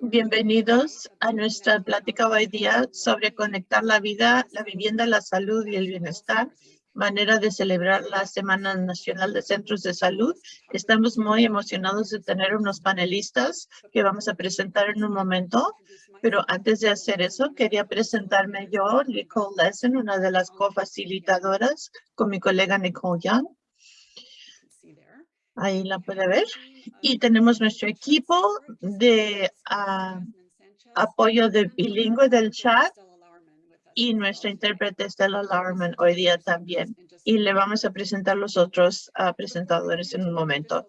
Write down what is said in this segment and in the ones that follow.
Bienvenidos a nuestra plática hoy día sobre conectar la vida, la vivienda, la salud y el bienestar, manera de celebrar la Semana Nacional de Centros de Salud. Estamos muy emocionados de tener unos panelistas que vamos a presentar en un momento, pero antes de hacer eso, quería presentarme yo, Nicole Lesson, una de las cofacilitadoras, con mi colega Nicole Young. Ahí la puede ver. Y tenemos nuestro equipo de ah, apoyo de bilingüe del chat y nuestra intérprete Stella Larman hoy día también. Y le vamos a presentar los otros ah, presentadores en un momento.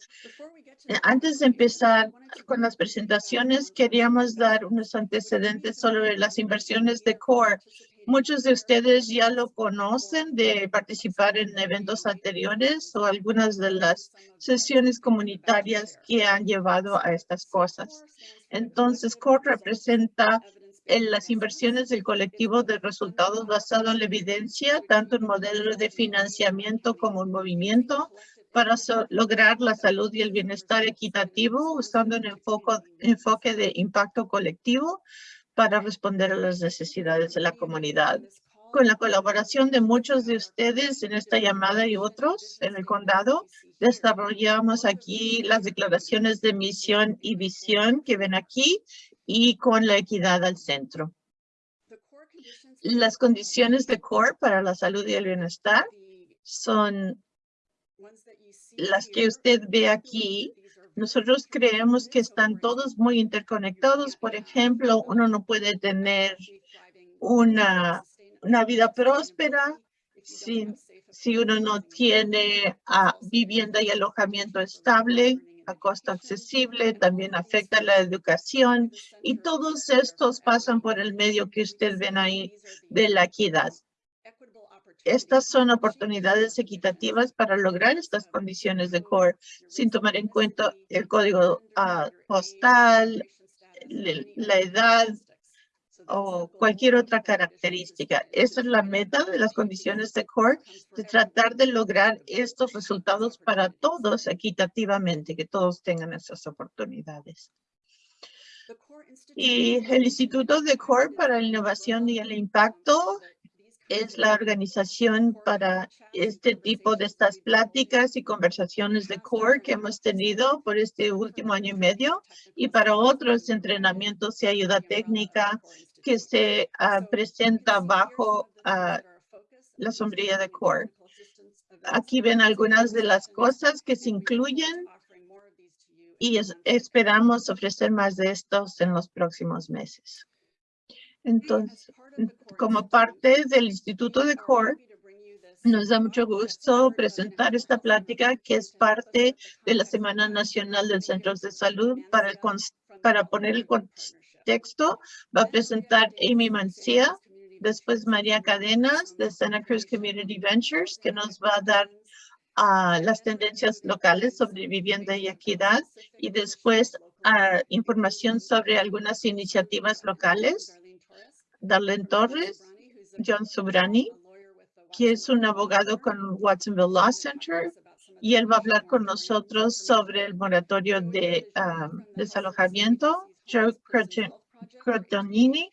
Antes de empezar con las presentaciones, queríamos dar unos antecedentes sobre las inversiones de CORE Muchos de ustedes ya lo conocen de participar en eventos anteriores o algunas de las sesiones comunitarias que han llevado a estas cosas. Entonces, CORE representa en las inversiones del colectivo de resultados basado en la evidencia, tanto en modelos de financiamiento como en movimiento, para lograr la salud y el bienestar equitativo usando un enfoque de impacto colectivo para responder a las necesidades de la comunidad. Con la colaboración de muchos de ustedes en esta llamada y otros en el condado, desarrollamos aquí las declaraciones de misión y visión que ven aquí y con la equidad al centro. Las condiciones de CORE para la salud y el bienestar son las que usted ve aquí nosotros creemos que están todos muy interconectados. Por ejemplo, uno no puede tener una, una vida próspera si, si uno no tiene ah, vivienda y alojamiento estable a costo accesible, también afecta la educación y todos estos pasan por el medio que usted ven ahí de la equidad. Estas son oportunidades equitativas para lograr estas condiciones de core sin tomar en cuenta el código ah, postal, la edad o cualquier otra característica. Esa es la meta de las condiciones de core, de tratar de lograr estos resultados para todos equitativamente, que todos tengan esas oportunidades. Y el Instituto de Core para la Innovación y el Impacto es la organización para este tipo de estas pláticas y conversaciones de CORE que hemos tenido por este último año y medio y para otros entrenamientos y ayuda técnica que se uh, presenta bajo uh, la sombrilla de CORE. Aquí ven algunas de las cosas que se incluyen y esperamos ofrecer más de estos en los próximos meses. Entonces, como parte del Instituto de CORE, nos da mucho gusto presentar esta plática que es parte de la Semana Nacional del Centros de Salud. Para, para poner el contexto, va a presentar Amy Mancía, después María Cadenas de Santa Cruz Community Ventures, que nos va a dar uh, las tendencias locales sobre vivienda y equidad, y después uh, información sobre algunas iniciativas locales Darlene Torres, John Sobrani, que es un abogado con Watsonville Law Center, y él va a hablar con nosotros sobre el moratorio de um, desalojamiento. Joe Crotonini,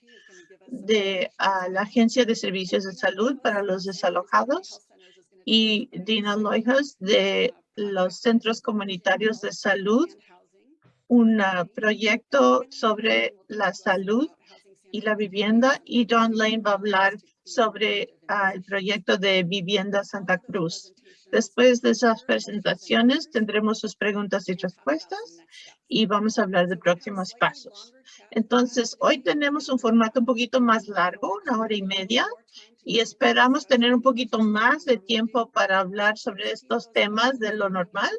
de uh, la Agencia de Servicios de Salud para los Desalojados, y Dina Loijas, de los Centros Comunitarios de Salud, un uh, proyecto sobre la salud y la vivienda y John Lane va a hablar sobre ah, el proyecto de Vivienda Santa Cruz. Después de esas presentaciones tendremos sus preguntas y respuestas y vamos a hablar de próximos pasos. Entonces, hoy tenemos un formato un poquito más largo, una hora y media, y esperamos tener un poquito más de tiempo para hablar sobre estos temas de lo normal,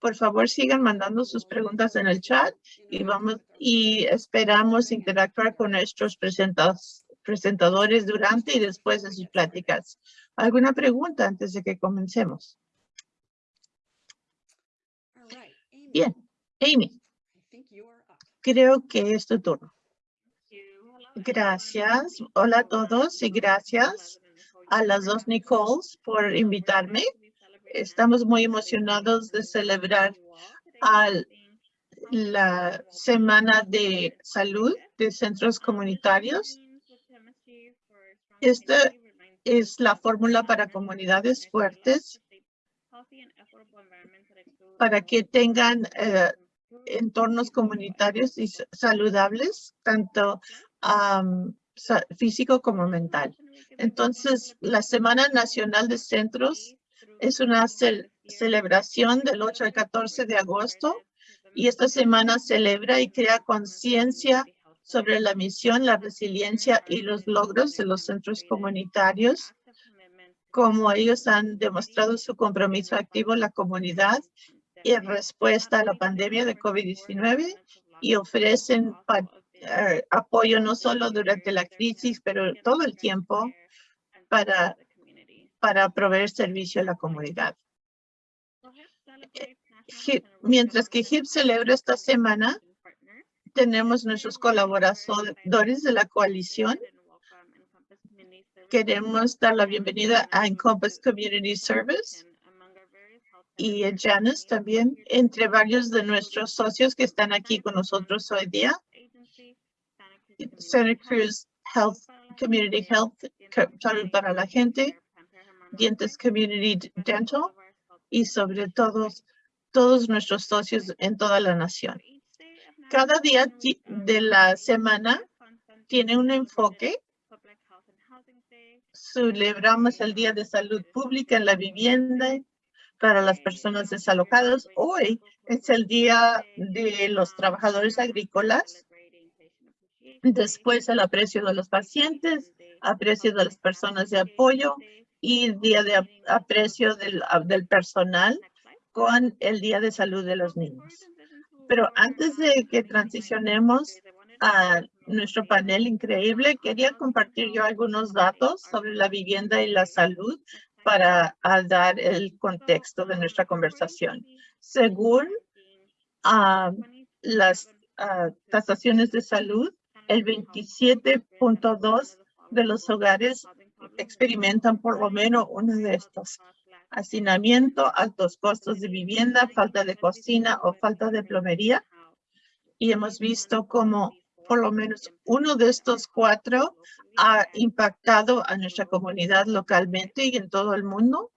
por favor, sigan mandando sus preguntas en el chat y vamos y esperamos interactuar con nuestros presentadores durante y después de sus pláticas. ¿Alguna pregunta antes de que comencemos? Bien, Amy, creo que es tu turno. Gracias. Hola a todos y gracias a las dos Nicoles por invitarme. Estamos muy emocionados de celebrar al la semana de salud de centros comunitarios. Esta es la fórmula para comunidades fuertes para que tengan eh, entornos comunitarios y saludables, tanto físico como mental. Entonces, la Semana Nacional de Centros es una celebración del 8 al 14 de agosto y esta semana celebra y crea conciencia sobre la misión, la resiliencia y los logros de los centros comunitarios, como ellos han demostrado su compromiso activo en la comunidad y en respuesta a la pandemia de COVID-19 y ofrecen eh, apoyo no solo durante la crisis, pero todo el tiempo para, para proveer servicio a la comunidad. Mientras que HIP celebra esta semana, tenemos nuestros colaboradores de la coalición. Queremos dar la bienvenida a Encompass Community Service y a Janice también, entre varios de nuestros socios que están aquí con nosotros hoy día. Santa Cruz Health, Community Health, salud para la gente, Dientes Community Dental y sobre todo todos nuestros socios en toda la nación. Cada día de la semana tiene un enfoque. Celebramos el Día de Salud Pública en la Vivienda para las personas desalojadas. Hoy es el Día de los Trabajadores Agrícolas Después el aprecio de los pacientes, aprecio de las personas de apoyo y día de aprecio del, del personal con el Día de Salud de los Niños. Pero antes de que transicionemos a nuestro panel increíble, quería compartir yo algunos datos sobre la vivienda y la salud para dar el contexto de nuestra conversación. Según ah, las uh, tasaciones de salud, el 27.2 de los hogares experimentan por lo menos uno de estos. Hacinamiento, altos costos de vivienda, falta de cocina o falta de plomería. Y hemos visto cómo por lo menos uno de estos cuatro ha impactado a nuestra comunidad localmente y en todo el mundo.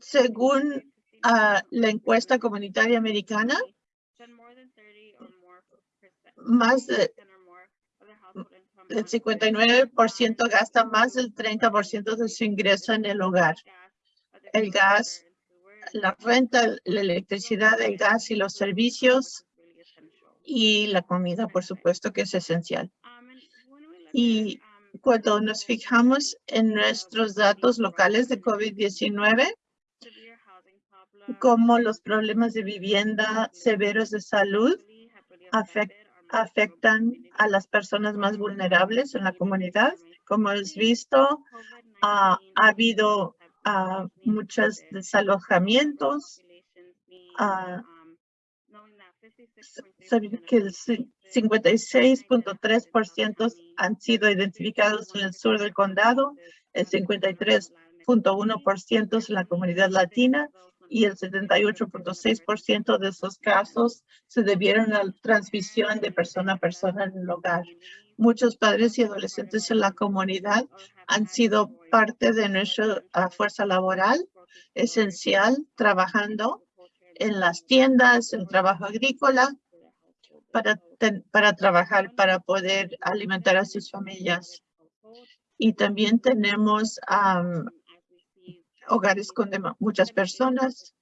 Según ah, la encuesta comunitaria americana, más de el 59% gasta más del 30% de su ingreso en el hogar. El gas, la renta, la electricidad, el gas y los servicios y la comida, por supuesto, que es esencial. Y cuando nos fijamos en nuestros datos locales de COVID-19, como los problemas de vivienda severos de salud afectan afectan a las personas más vulnerables en la comunidad. Como has visto, ha habido uh, muchos desalojamientos. Uh, que el 56.3% han sido identificados en el sur del condado, el 53.1% en la comunidad latina y el 78.6% de esos casos se debieron a la transmisión de persona a persona en el hogar. Muchos padres y adolescentes en la comunidad han sido parte de nuestra ah, fuerza laboral esencial, trabajando en las tiendas, en trabajo agrícola, para, para trabajar, para poder alimentar a sus familias. Y también tenemos hogares con muchas personas.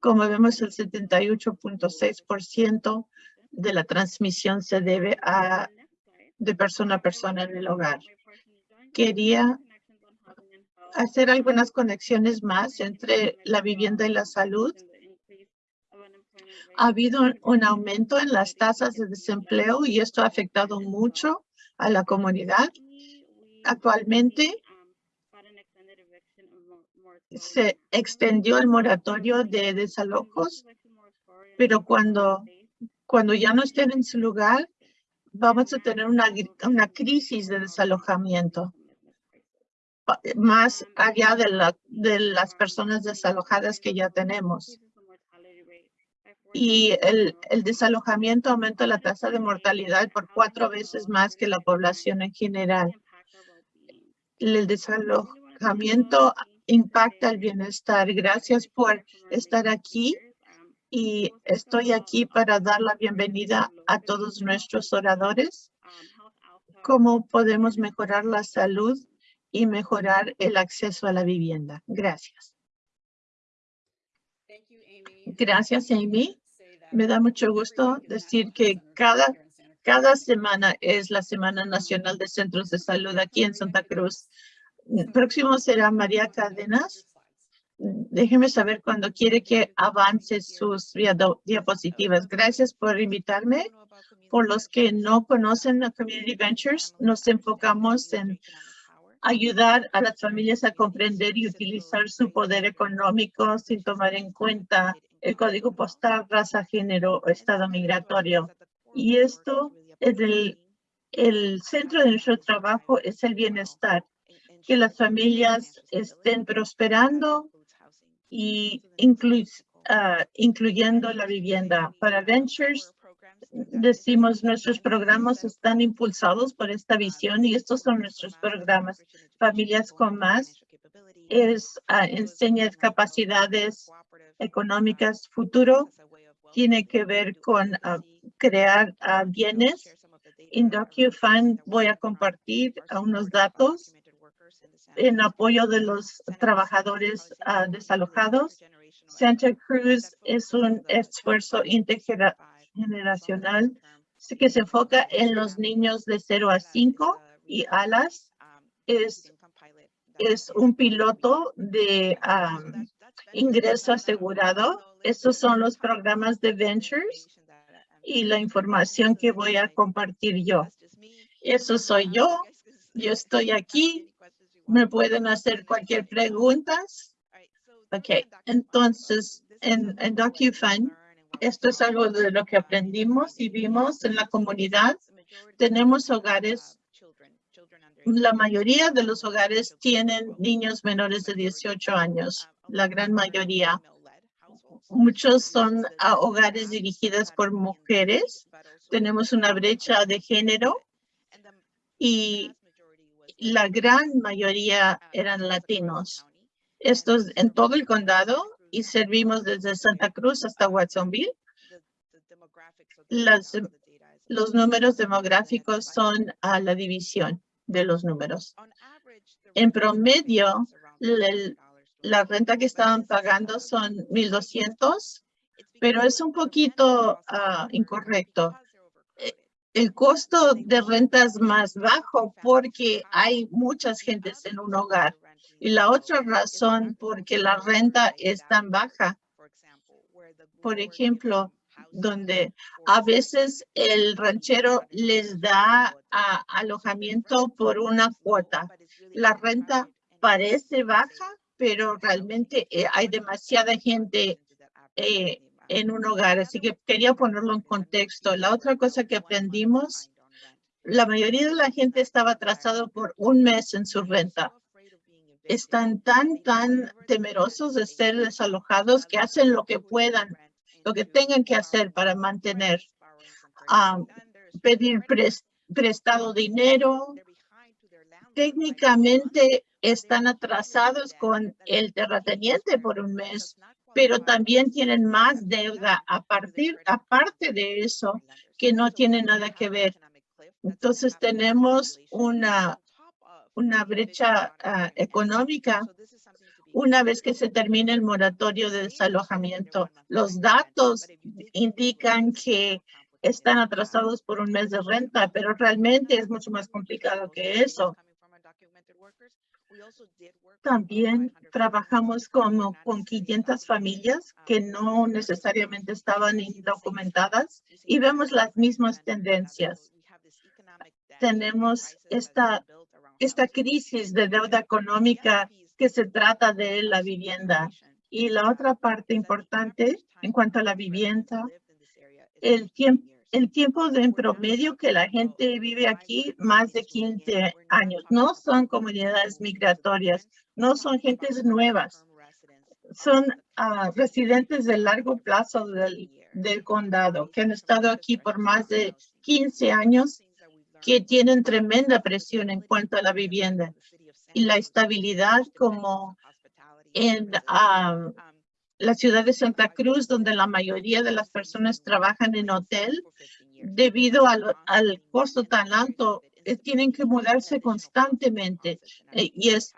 Como vemos, el 78.6% de la transmisión se debe a de persona a persona en el hogar. Quería hacer algunas conexiones más entre la vivienda y la salud. Ha habido un aumento en las tasas de desempleo y esto ha afectado mucho a la comunidad. Actualmente, se extendió el moratorio de desalojos, pero cuando, cuando ya no estén en su lugar, vamos a tener una, una crisis de desalojamiento más allá de, la, de las personas desalojadas que ya tenemos. y el, el desalojamiento aumenta la tasa de mortalidad por cuatro veces más que la población en general. El desalojamiento impacta el bienestar. Gracias por estar aquí y estoy aquí para dar la bienvenida a todos nuestros oradores. ¿Cómo podemos mejorar la salud y mejorar el acceso a la vivienda? Gracias. Gracias, Amy. Me da mucho gusto decir que cada, cada semana es la Semana Nacional de Centros de Salud aquí en Santa Cruz. Próximo será María Cadenas déjeme saber cuando quiere que avance sus diapositivas. Gracias por invitarme. Por los que no conocen a Community Ventures, nos enfocamos en ayudar a las familias a comprender y utilizar su poder económico sin tomar en cuenta el código postal, raza, género o estado migratorio. Y esto es el, el centro de nuestro trabajo es el bienestar, que las familias estén prosperando y ah, incluyendo la vivienda. Para Ventures, decimos nuestros programas están impulsados por esta visión y estos son nuestros programas. Familias con más es uh, enseña capacidades económicas futuro tiene que ver con ah, crear bienes. En DocuFund voy a compartir unos datos en apoyo de los trabajadores uh, desalojados. Santa Cruz es un esfuerzo intergeneracional que se enfoca en los niños de 0 a 5 y ALAS es, un piloto de um, ingreso asegurado. Estos son los programas de Ventures y la información que voy a compartir yo. Eso soy yo. Yo estoy aquí me pueden hacer cualquier pregunta. Ok, entonces en, en esto es algo de lo que aprendimos y vimos en la comunidad. Tenemos hogares, la mayoría de los hogares tienen niños menores de 18 años, la gran mayoría. Muchos son hogares dirigidos por mujeres. Tenemos una brecha de género y la gran mayoría eran latinos. Estos en todo el condado y servimos desde Santa Cruz hasta Watsonville. los números demográficos son a la división de los números. En promedio, la renta que estaban pagando son 1,200, pero es un poquito ah, incorrecto el costo de renta es más bajo porque hay muchas gentes en un hogar. Y la otra razón porque la renta es tan baja, por ejemplo, donde a veces el ranchero les da alojamiento por una cuota. La renta parece baja, pero realmente eh, hay demasiada gente eh, en un hogar. Así que quería ponerlo en contexto. La otra cosa que aprendimos, la mayoría de la gente estaba atrasado por un mes en su renta. Están tan, tan temerosos de ser desalojados que hacen lo que puedan, lo que tengan que hacer para mantener, pedir prestado dinero. Técnicamente están atrasados con el terrateniente por un mes pero también tienen más deuda a partir, aparte de eso, que no tiene nada que ver. Entonces tenemos una, una brecha ah, económica una vez que se termine el moratorio de desalojamiento. Los datos indican que están atrasados por un mes de renta, pero realmente es mucho más complicado que eso. También trabajamos como con 500 familias que no necesariamente estaban indocumentadas y vemos las mismas tendencias. Tenemos esta, esta crisis de deuda económica que se trata de la vivienda. Y la otra parte importante en cuanto a la vivienda, el tiempo el tiempo de en promedio que la gente vive aquí, más de 15 años. No son comunidades migratorias, no son gentes nuevas. Son ah, residentes de largo plazo del, condado, que han estado aquí por más de 15 años, que tienen tremenda presión en cuanto a la vivienda y la estabilidad como en um, la ciudad de Santa Cruz, donde la mayoría de las personas trabajan en hotel, debido al, al costo tan alto, eh, tienen que mudarse constantemente eh, y es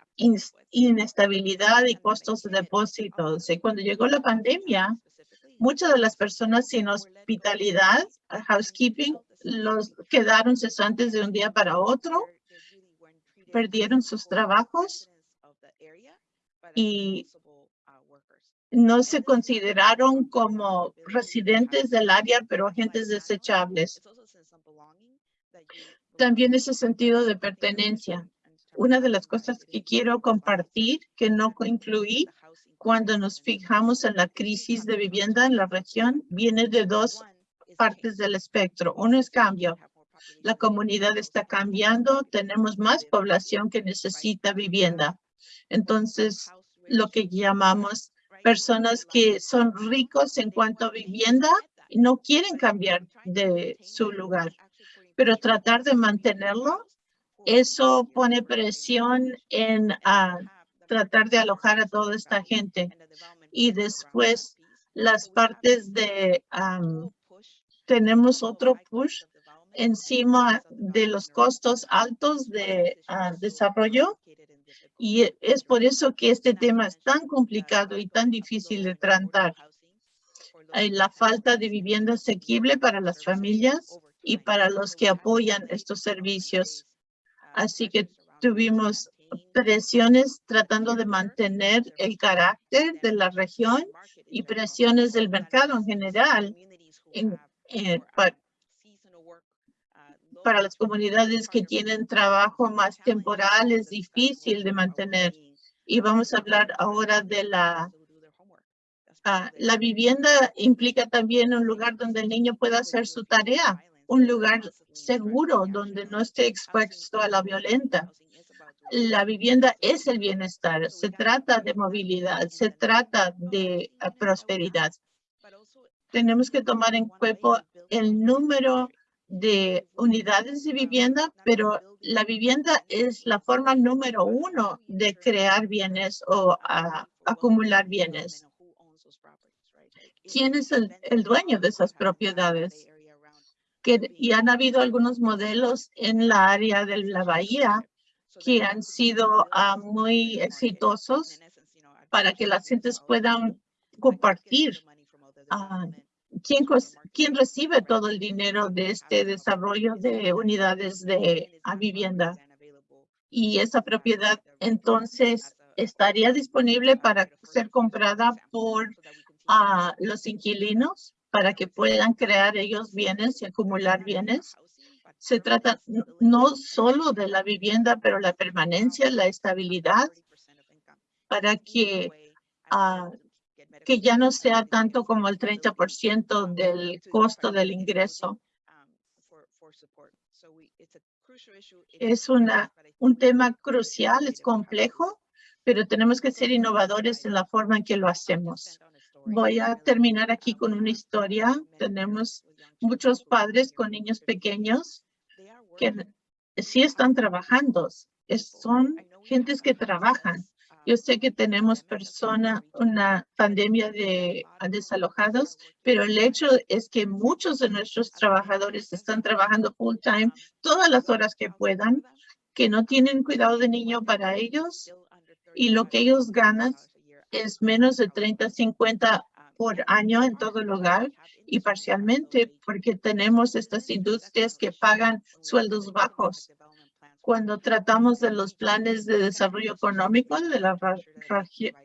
inestabilidad y costos de depósitos. Cuando llegó la pandemia, muchas de las personas sin hospitalidad, housekeeping, los quedaron cesantes de un día para otro, perdieron sus trabajos y no se consideraron como residentes del área, pero agentes desechables. También ese sentido de pertenencia. Una de las cosas que quiero compartir que no incluí cuando nos fijamos en la crisis de vivienda en la región viene de dos partes del espectro. Uno es cambio. La comunidad está cambiando. Tenemos más población que necesita vivienda. Entonces, lo que llamamos personas que son ricos en cuanto a vivienda y no quieren cambiar de su lugar. Pero tratar de mantenerlo eso pone presión en ah, tratar de alojar a toda esta gente. Y después las partes de, tenemos otro push encima de los costos altos de ah, desarrollo. Y es por eso que este tema es tan complicado y tan difícil de tratar. La falta de vivienda asequible para las familias y para los que apoyan estos servicios. Así que tuvimos presiones tratando de mantener el carácter de la región y presiones del mercado en general eh, las comunidades que tienen trabajo más temporal es difícil de mantener. Y vamos a hablar ahora de la ah, la vivienda implica también un lugar donde el niño pueda hacer su tarea un lugar seguro donde no esté expuesto a la violencia. La vivienda es el bienestar, se trata de movilidad, se trata de eh, prosperidad. Tenemos que tomar en cuenta el número de unidades de vivienda, pero la vivienda es la forma número uno de crear bienes o acumular bienes. ¿Quién es el dueño de esas propiedades? y han habido algunos modelos en la área de la bahía que han sido ah, muy exitosos para que las gentes puedan compartir. Ah, ¿quién, ¿Quién recibe todo el dinero de este desarrollo de unidades de vivienda? Y esa propiedad entonces estaría disponible para ser comprada por ah, los inquilinos para que puedan crear ellos bienes y acumular bienes. Se trata no solo de la vivienda, pero la permanencia, la estabilidad, para que, ah, que ya no sea tanto como el 30% del costo del ingreso. Es una, un tema crucial, es complejo, pero tenemos que ser innovadores en la forma en que lo hacemos. Voy a terminar aquí con una historia. Tenemos muchos padres con niños pequeños que sí están trabajando. son gentes que trabajan. Yo sé que tenemos persona, una pandemia de desalojados, pero el hecho es que muchos de nuestros trabajadores están trabajando full time todas las horas que puedan, que no tienen cuidado de niño para ellos y lo que ellos ganan es menos de 30, 50 por año en todo el hogar y parcialmente porque tenemos estas industrias que pagan sueldos bajos. Cuando tratamos de los planes de desarrollo económico de la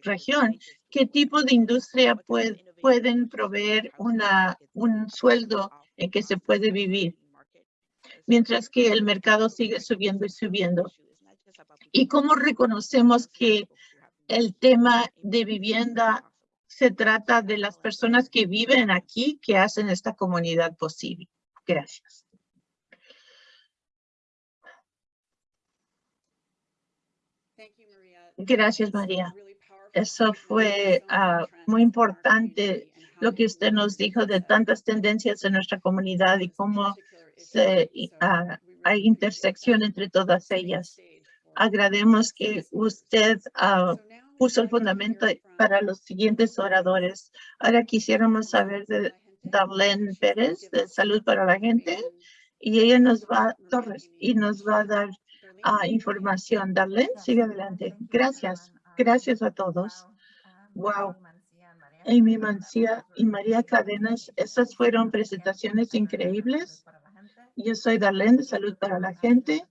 región, ¿qué tipo de industria pueden proveer una, un sueldo en que se puede vivir? Mientras que el mercado sigue subiendo y subiendo. ¿Y cómo reconocemos que el tema de vivienda se trata de las personas que viven aquí, que hacen esta comunidad posible. Gracias. Gracias, María. Eso fue ah, muy importante lo que usted nos dijo de tantas tendencias en nuestra comunidad y cómo se, ah, hay intersección entre todas ellas. Agradecemos que usted uh, puso el fundamento para los siguientes oradores. Ahora quisiéramos saber de Darlene Pérez, de Salud para la Gente, y ella nos va, Torres, y nos va a dar información. Darlene, sigue adelante. Gracias. Gracias a todos. Wow. Amy Mancía y María Cadenas, esas fueron presentaciones increíbles. Yo soy Darlene de Salud para la Gente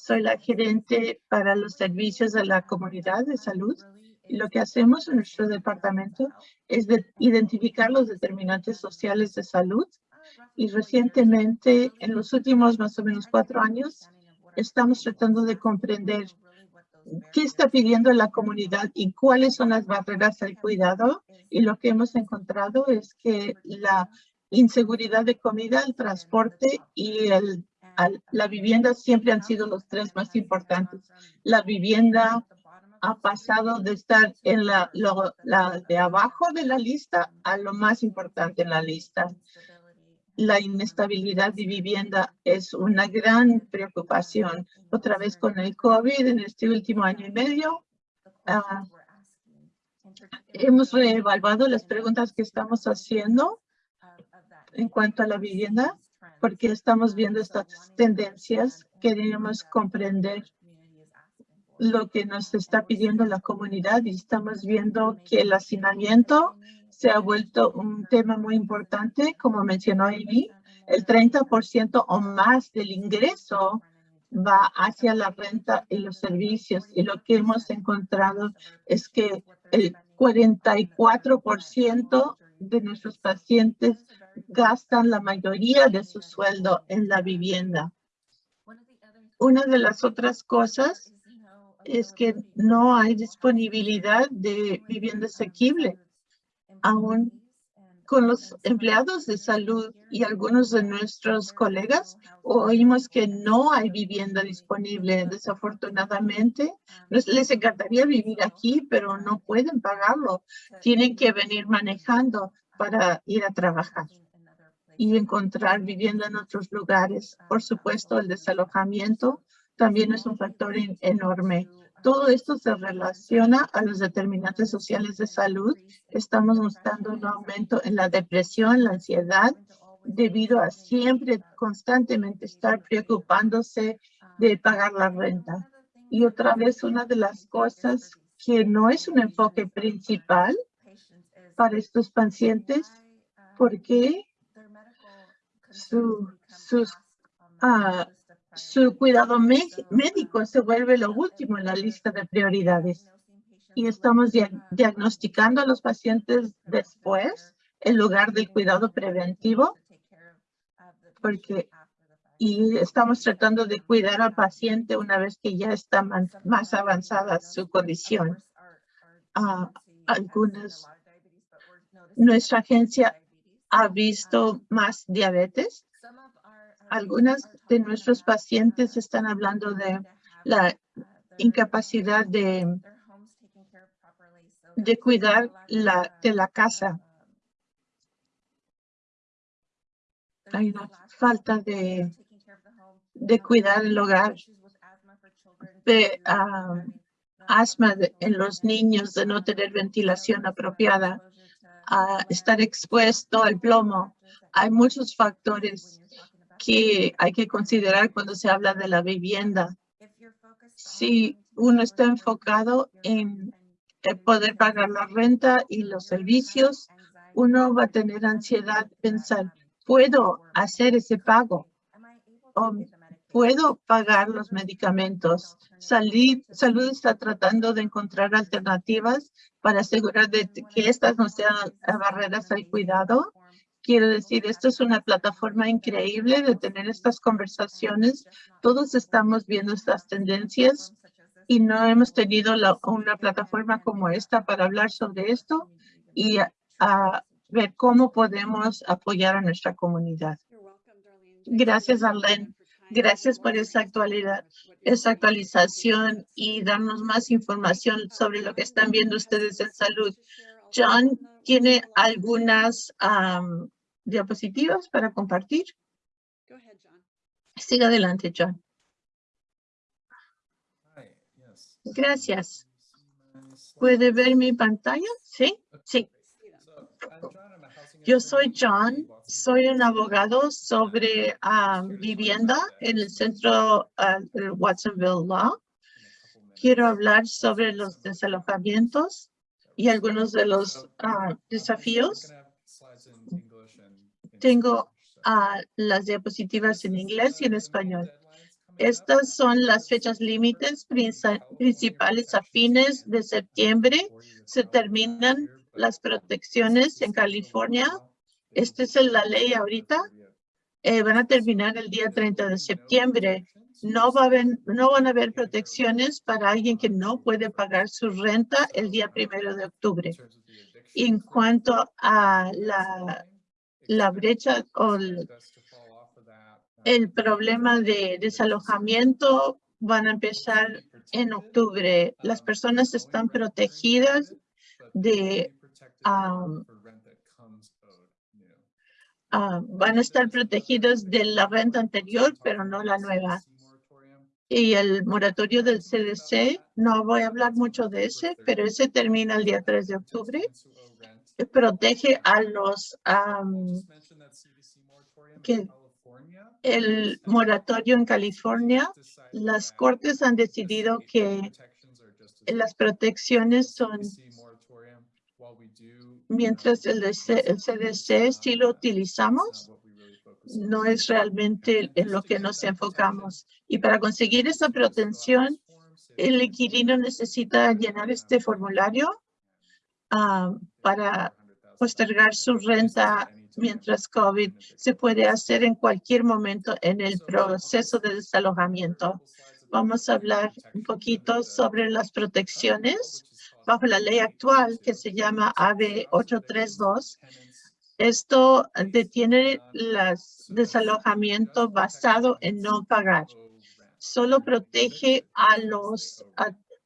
soy la gerente para los servicios de la comunidad de salud. Lo que hacemos en nuestro departamento es identificar los determinantes sociales de salud. Y recientemente, en los últimos más o menos cuatro años, estamos tratando de comprender qué está pidiendo la comunidad y cuáles son las barreras al cuidado. Y lo que hemos encontrado es que la inseguridad de comida, el transporte y la vivienda siempre han sido los tres más importantes. La vivienda ha pasado de estar en la de abajo de la lista a lo más importante en la lista. La inestabilidad de vivienda es una gran preocupación. Otra vez con el COVID en este último año y medio, ah, hemos reevaluado las preguntas que estamos haciendo en cuanto a la vivienda porque estamos viendo estas tendencias, queremos comprender lo que nos está pidiendo la comunidad y estamos viendo que el hacinamiento se ha vuelto un tema muy importante, como mencionó Amy, el 30% o más del ingreso va hacia la renta y los servicios. Y lo que hemos encontrado es que el 44% de nuestros pacientes gastan la mayoría de su sueldo en la vivienda. Una de las otras cosas es que no hay disponibilidad de vivienda asequible. Aún con los empleados de salud y algunos de nuestros colegas oímos que no hay vivienda disponible. Desafortunadamente, les encantaría vivir aquí, pero no pueden pagarlo. Tienen que venir manejando para ir a trabajar y encontrar vivienda en otros lugares. Por supuesto, el desalojamiento también es un factor enorme. Todo esto se relaciona a los determinantes sociales de salud. Estamos mostrando un aumento en la depresión, la ansiedad, debido a siempre constantemente estar preocupándose de pagar la renta. Y otra vez, una de las cosas que no es un enfoque principal para estos pacientes porque su, sus, uh, su cuidado médico se vuelve lo último en la lista de prioridades. Y estamos diagnosticando a los pacientes después en lugar del cuidado preventivo porque y estamos tratando de cuidar al paciente una vez que ya está más avanzada su condición. Uh, algunas nuestra agencia ha visto más diabetes. Algunas de nuestros pacientes están hablando de la incapacidad de, de cuidar la, de la casa. Hay una falta de, de cuidar el hogar, de ah, asma en los niños, de no tener ventilación apropiada a estar expuesto al plomo. Hay muchos factores que hay que considerar cuando se habla de la vivienda. Si uno está enfocado en poder pagar la renta y los servicios, uno va a tener ansiedad pensar, ¿puedo hacer ese pago? ¿O puedo pagar los medicamentos? Salud, salud está tratando de encontrar alternativas para asegurar de que estas no sean barreras al cuidado. Quiero decir, esto es una plataforma increíble de tener estas conversaciones. Todos estamos viendo estas tendencias y no hemos tenido una plataforma como esta para hablar sobre esto y ver cómo podemos apoyar a nuestra comunidad. Gracias, Arlene, Gracias por esa actualidad, esa actualización y darnos más información sobre lo que están viendo ustedes en salud. John tiene algunas diapositivas para compartir. Siga adelante, John. Gracias. ¿Puede ver mi pantalla? Sí, sí. Yo soy John, soy un abogado sobre vivienda en el centro del Watsonville Law. Quiero hablar sobre los desalojamientos y algunos de los ah, desafíos. Tengo las diapositivas en inglés y en español. Estas son las fechas límites principales a fines de septiembre. Se terminan las protecciones en California. Esta es la ley ahorita. Eh, van a terminar el día 30 de septiembre. No, va a haber, no van a haber protecciones para alguien que no puede pagar su renta el día primero de octubre. En cuanto a la, brecha o el, problema de desalojamiento van a empezar en octubre. Las personas están protegidas de um, van a estar protegidos de la renta anterior, pero no la nueva. Y el moratorio del CDC, no voy a hablar mucho de ese, pero ese termina el día 3 de octubre. Protege a los el moratorio en California, las cortes han decidido que las protecciones son, mientras el, CDC sí lo utilizamos, no es realmente en lo que nos enfocamos. Y para conseguir esa protección, el inquilino necesita llenar este formulario ah, para postergar su renta mientras COVID se puede hacer en cualquier momento en el proceso de desalojamiento. Vamos a hablar un poquito sobre las protecciones bajo la ley actual que se llama AB 832. Esto detiene el desalojamiento basado en no pagar. Solo protege a los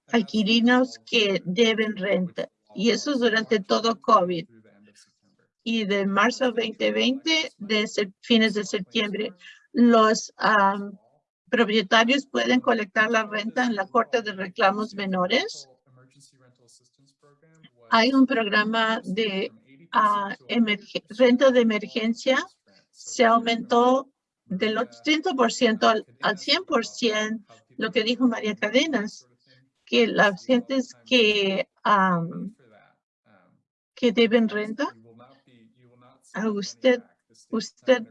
alquilinos que deben renta. Y eso es durante todo COVID. y de marzo 2020 de fines de septiembre. Los propietarios pueden colectar la renta en la Corte de Reclamos Menores. Hay un programa de ah, renta de emergencia. Se aumentó del 80% al, al 100%, lo que dijo María Cadenas, que las gentes que, que deben renta a usted, usted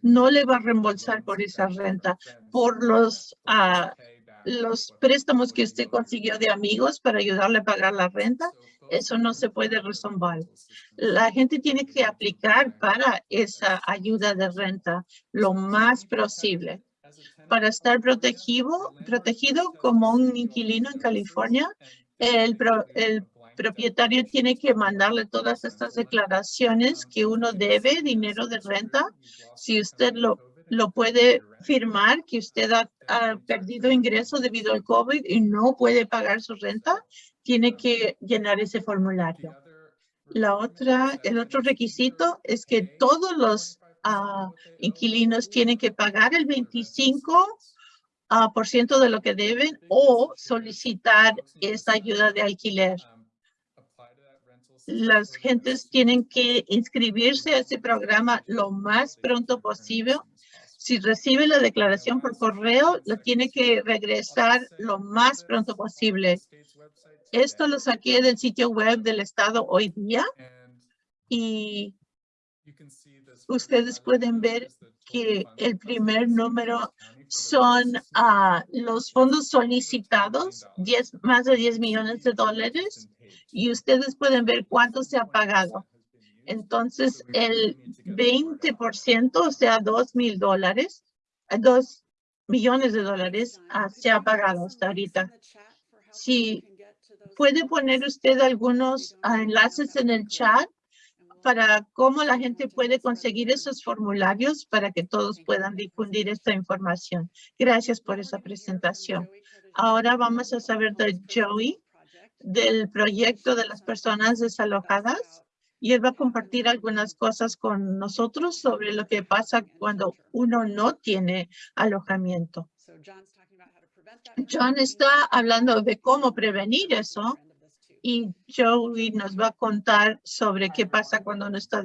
no le va a reembolsar por esa renta, por los, uh, los préstamos que usted consiguió de amigos para ayudarle a pagar la renta. Eso no se puede resolver. La gente tiene que aplicar para esa ayuda de renta lo más posible. Para estar protegido, como un inquilino en California, el, propietario tiene que mandarle todas estas declaraciones que uno debe dinero de renta. Si usted lo, lo puede firmar, que usted ha, perdido ingreso debido al COVID y no puede pagar su renta, tiene que llenar ese formulario. La otra, el otro requisito es que todos los ah, inquilinos tienen que pagar el 25 ah, por ciento de lo que deben o solicitar esa ayuda de alquiler las gentes tienen que inscribirse a ese programa lo más pronto posible. Si recibe la declaración por correo, lo tiene que regresar lo más pronto posible. Esto lo saqué del sitio web del estado hoy día y ustedes pueden ver que el primer número son ah, los fondos solicitados, 10, más de 10 millones de dólares y ustedes pueden ver cuánto se ha pagado. Entonces, el 20%, o sea, dos mil dólares, dos millones de dólares ah, se ha pagado hasta ahorita. Si puede poner usted algunos ah, enlaces en el chat para cómo la gente puede conseguir esos formularios para que todos puedan difundir esta información. Gracias por esa presentación. Ahora vamos a saber de Joey, del proyecto de las personas desalojadas. Y él va a compartir algunas cosas con nosotros sobre lo que pasa cuando uno no tiene alojamiento. John está hablando de cómo prevenir eso y Joey nos va a contar sobre qué pasa cuando no está.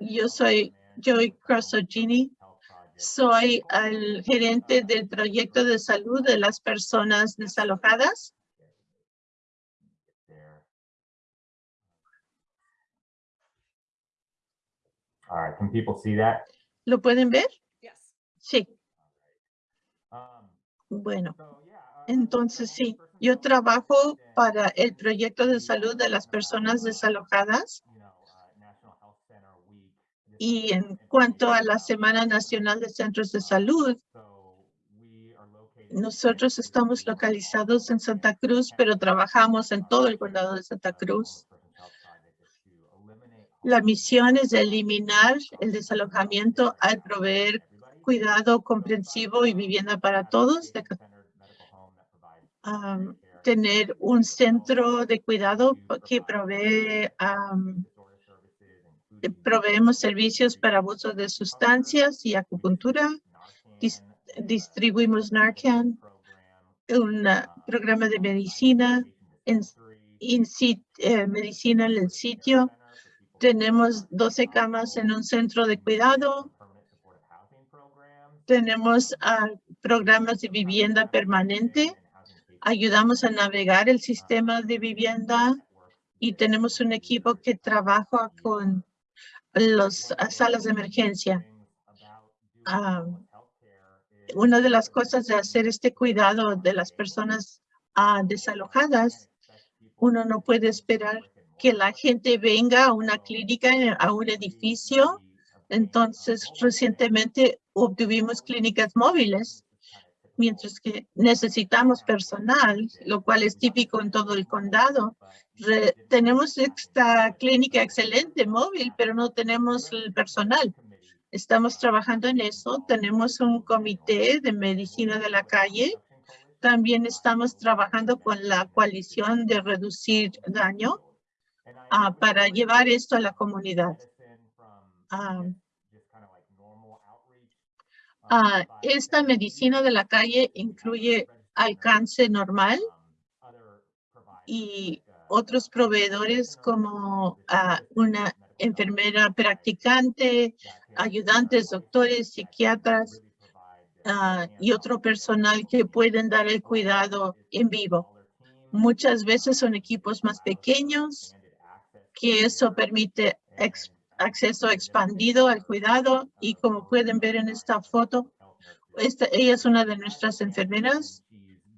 Yo soy Joey Crossogini, soy el gerente del proyecto de salud de las personas desalojadas. ¿Lo pueden ver? Sí. Bueno, entonces sí, yo trabajo para el proyecto de salud de las personas desalojadas. Y en cuanto a la Semana Nacional de Centros de Salud, nosotros estamos localizados en Santa Cruz, pero trabajamos en todo el condado de Santa Cruz. La misión es eliminar el desalojamiento al proveer cuidado comprensivo y vivienda para todos, tener un centro de cuidado que provee, proveemos servicios para abuso de sustancias y acupuntura. distribuimos Narcan, un programa de medicina, en, eh, medicina en el sitio. Tenemos 12 camas en un centro de cuidado. Tenemos programas de vivienda permanente ayudamos a navegar el sistema de vivienda y tenemos un equipo que trabaja con las salas de emergencia. Ah, una de las cosas de hacer este cuidado de las personas ah, desalojadas, uno no puede esperar que la gente venga a una clínica, a un edificio. Entonces, recientemente obtuvimos clínicas móviles mientras que necesitamos personal, lo cual es típico en todo el condado. tenemos esta clínica excelente móvil, pero no tenemos el personal. Estamos trabajando en eso. Tenemos un comité de medicina de la calle. También estamos trabajando con la coalición de reducir daño ah, para llevar esto a la comunidad. Ah, Ah, esta medicina de la calle incluye alcance normal y otros proveedores como una enfermera practicante, ayudantes, doctores, psiquiatras y otro personal que pueden dar el cuidado en vivo. Muchas veces son equipos más pequeños que eso permite acceso expandido al cuidado y como pueden ver en esta foto, esta, ella es una de nuestras enfermeras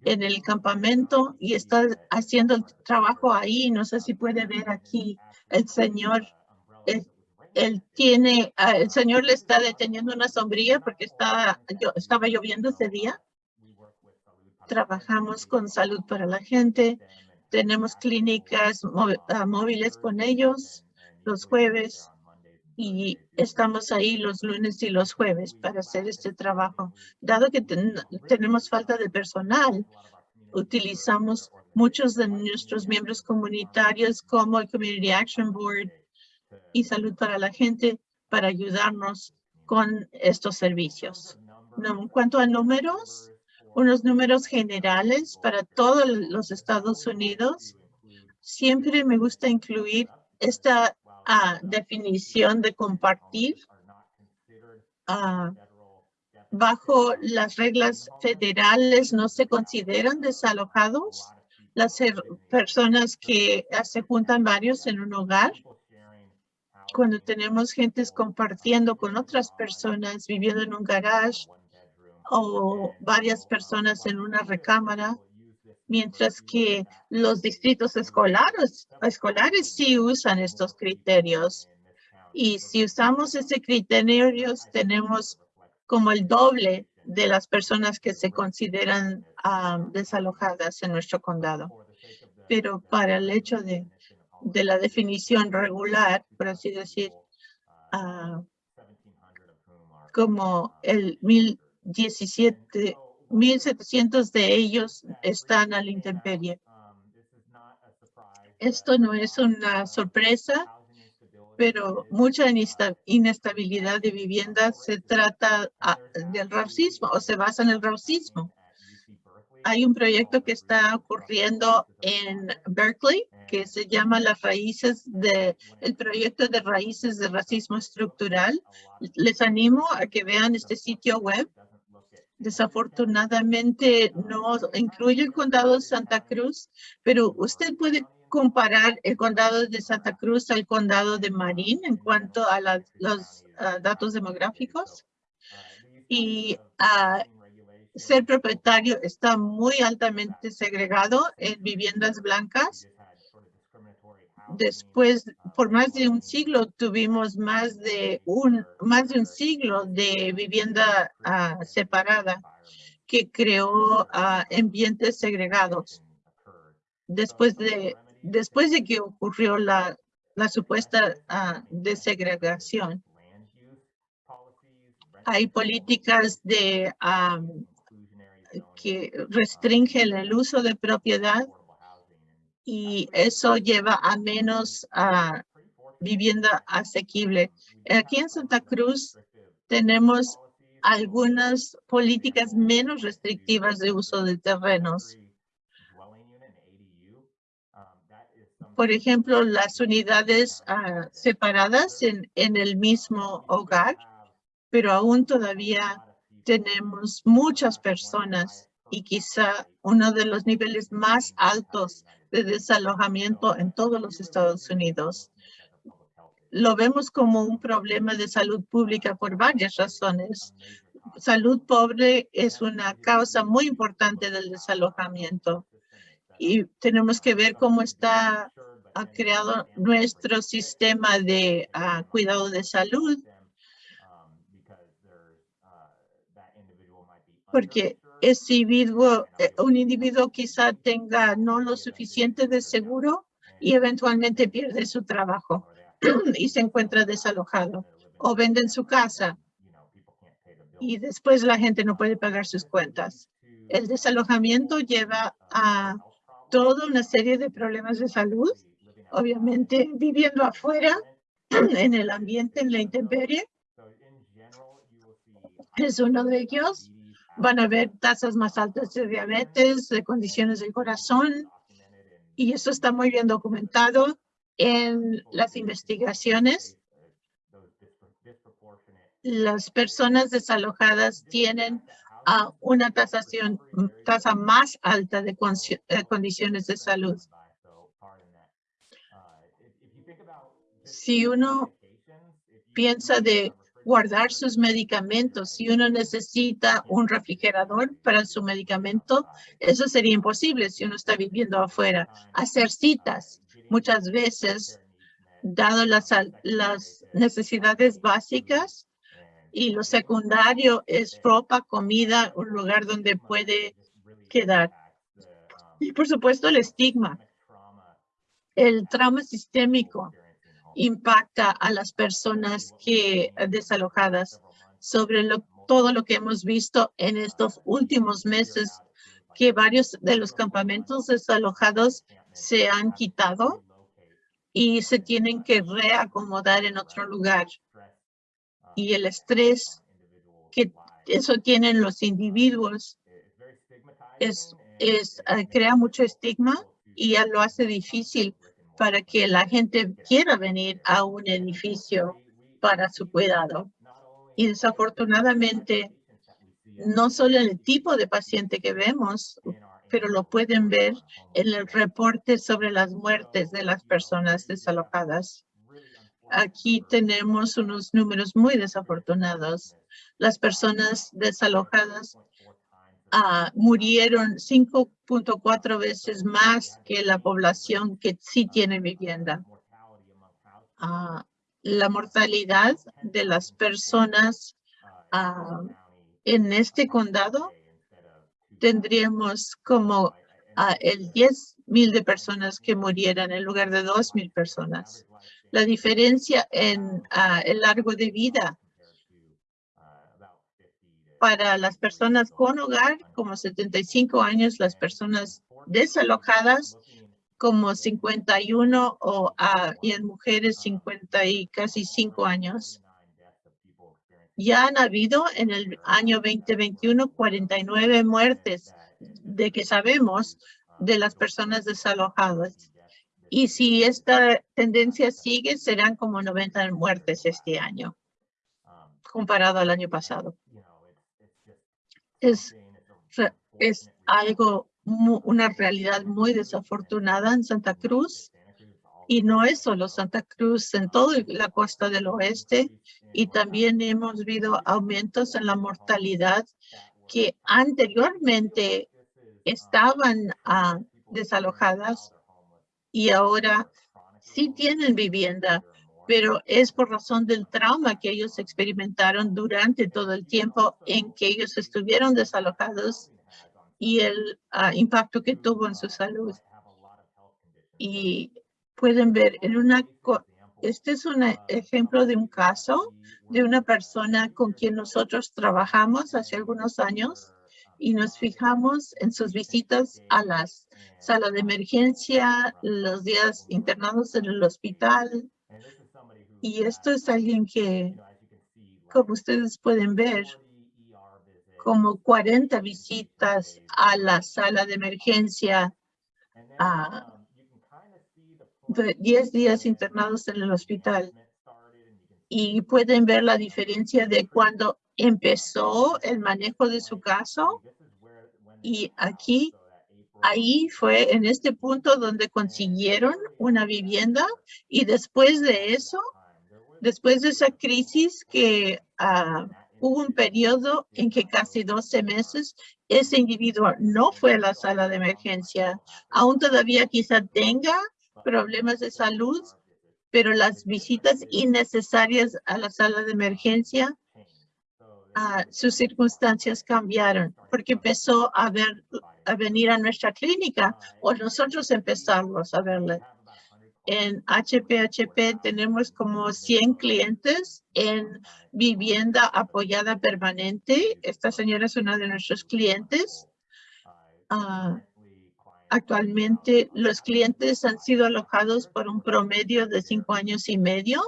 en el campamento y está haciendo el trabajo ahí. No sé si puede ver aquí el señor. Él, tiene, ah, el señor le está deteniendo una sombrilla porque está, yo, estaba lloviendo ese día. Trabajamos con salud para la gente. Tenemos clínicas ah, móviles con ellos los jueves y estamos ahí los lunes y los jueves para hacer este trabajo. Dado que tenemos falta de personal, utilizamos muchos de nuestros miembros comunitarios como el Community Action Board y Salud para la Gente para ayudarnos con estos servicios. En cuanto a números, unos números generales para todos los Estados Unidos, siempre me gusta incluir esta a definición de compartir bajo las reglas federales no se consideran desalojados las personas que se juntan varios en un hogar. Cuando tenemos gentes compartiendo con otras personas, viviendo en un garage o varias personas en una recámara, mientras que los distritos escolares, escolares sí usan estos criterios. Y si usamos ese criterio, tenemos como el doble de las personas que se consideran ah, desalojadas en nuestro condado. Pero para el hecho de de la definición regular, por así decir, ah, como el 1017, 1700 de ellos están a la intemperie. Esto no es una sorpresa, pero mucha inestabilidad de vivienda se trata ah, del racismo o se basa en el racismo. Hay un proyecto que está ocurriendo en Berkeley que se llama las raíces de el proyecto de raíces de racismo estructural. Les animo a que vean este sitio web. Desafortunadamente no incluye el condado de Santa Cruz, pero usted puede comparar el condado de Santa Cruz al condado de Marín en cuanto a los ah, datos demográficos. Y uh, ser propietario está muy altamente segregado en viviendas blancas. Después, por más de un siglo, tuvimos más de un, más de un siglo de vivienda ah, separada que creó ah, ambientes segregados. Después de, después de que ocurrió la, la supuesta uh, desegregación, hay políticas de que restringen el uso de propiedad y eso lleva a menos a vivienda asequible. Aquí en Santa Cruz tenemos algunas políticas menos restrictivas de uso de terrenos. Por ejemplo, las unidades ah, separadas en, en el mismo hogar, pero aún todavía tenemos muchas personas y quizá uno de los niveles más altos de desalojamiento en todos los Estados Unidos. Lo vemos como un problema de salud pública por varias razones. Salud pobre es una causa muy importante del desalojamiento y tenemos que ver cómo está ha creado nuestro sistema de ah, cuidado de salud porque individuo, eh, un individuo quizá tenga no lo suficiente de seguro y eventualmente pierde su trabajo y se encuentra desalojado o venden su casa y después la gente no puede pagar sus cuentas. El desalojamiento lleva a toda una serie de problemas de salud, obviamente viviendo afuera en el ambiente, en la intemperie. Es uno de ellos van a haber tasas más altas de diabetes, de condiciones del corazón, y eso está muy bien documentado en las investigaciones. Las personas desalojadas tienen a una tasa más alta de condiciones de salud. Si uno piensa de guardar sus medicamentos. Si uno necesita un refrigerador para su medicamento, eso sería imposible si uno está viviendo afuera. Hacer citas muchas veces, dado las, necesidades básicas, y lo secundario es ropa, comida, un lugar donde puede quedar. Y por supuesto el estigma, el trauma sistémico impacta a las personas que desalojadas sobre todo lo que hemos visto en estos últimos meses que varios de los campamentos desalojados se han quitado y se tienen que reacomodar en otro lugar. Y el estrés que eso tienen los individuos es, eh, crea mucho estigma y lo hace difícil para que la gente quiera venir a un edificio para su cuidado. Y desafortunadamente, no solo el tipo de paciente que vemos, pero lo pueden ver en el reporte sobre las muertes de las personas desalojadas. Aquí tenemos unos números muy desafortunados. Las personas desalojadas Ah, murieron 5.4 veces más que la población que sí tiene vivienda. Ah, la mortalidad de las personas ah, en este condado tendríamos como el 10 mil de personas que murieran en lugar de dos mil personas. La diferencia en el largo de vida para las personas con hogar, como 75 años, las personas desalojadas, como 51 o ah, y en mujeres 50 y casi 5 años. Ya han habido en el año 2021 49 muertes de que sabemos de las personas desalojadas. Y si esta tendencia sigue, serán como 90 muertes este año, comparado al año pasado. Es, es algo una realidad muy desafortunada en Santa Cruz. Y no es solo Santa Cruz, en toda la costa del oeste. Y también hemos visto aumentos en la mortalidad que anteriormente estaban ah, desalojadas y ahora sí tienen vivienda, pero es por razón del trauma que ellos experimentaron durante todo el tiempo en que ellos estuvieron desalojados y el ah, impacto que tuvo en su salud. Y pueden ver en una, este es un ejemplo de un caso de una persona con quien nosotros trabajamos hace algunos años y nos fijamos en sus visitas a las salas de emergencia, los días internados en el hospital. Y esto es alguien que, como ustedes pueden ver, como 40 visitas a la sala de emergencia, a 10 días internados en el hospital. Y pueden ver la diferencia de cuando empezó el manejo de su caso. Y aquí, ahí fue en este punto donde consiguieron una vivienda. Y después de eso, después de esa crisis que uh, hubo un periodo en que casi 12 meses ese individuo no fue a la sala de emergencia. Aún todavía quizá tenga problemas de salud, pero las visitas innecesarias a la sala de emergencia, uh, sus circunstancias cambiaron porque empezó a, a venir a nuestra clínica o nosotros empezamos a verle. En HPHP tenemos como 100 clientes en vivienda apoyada permanente. Esta señora es una de nuestros clientes. Ah, actualmente los clientes han sido alojados por un promedio de cinco años y medio.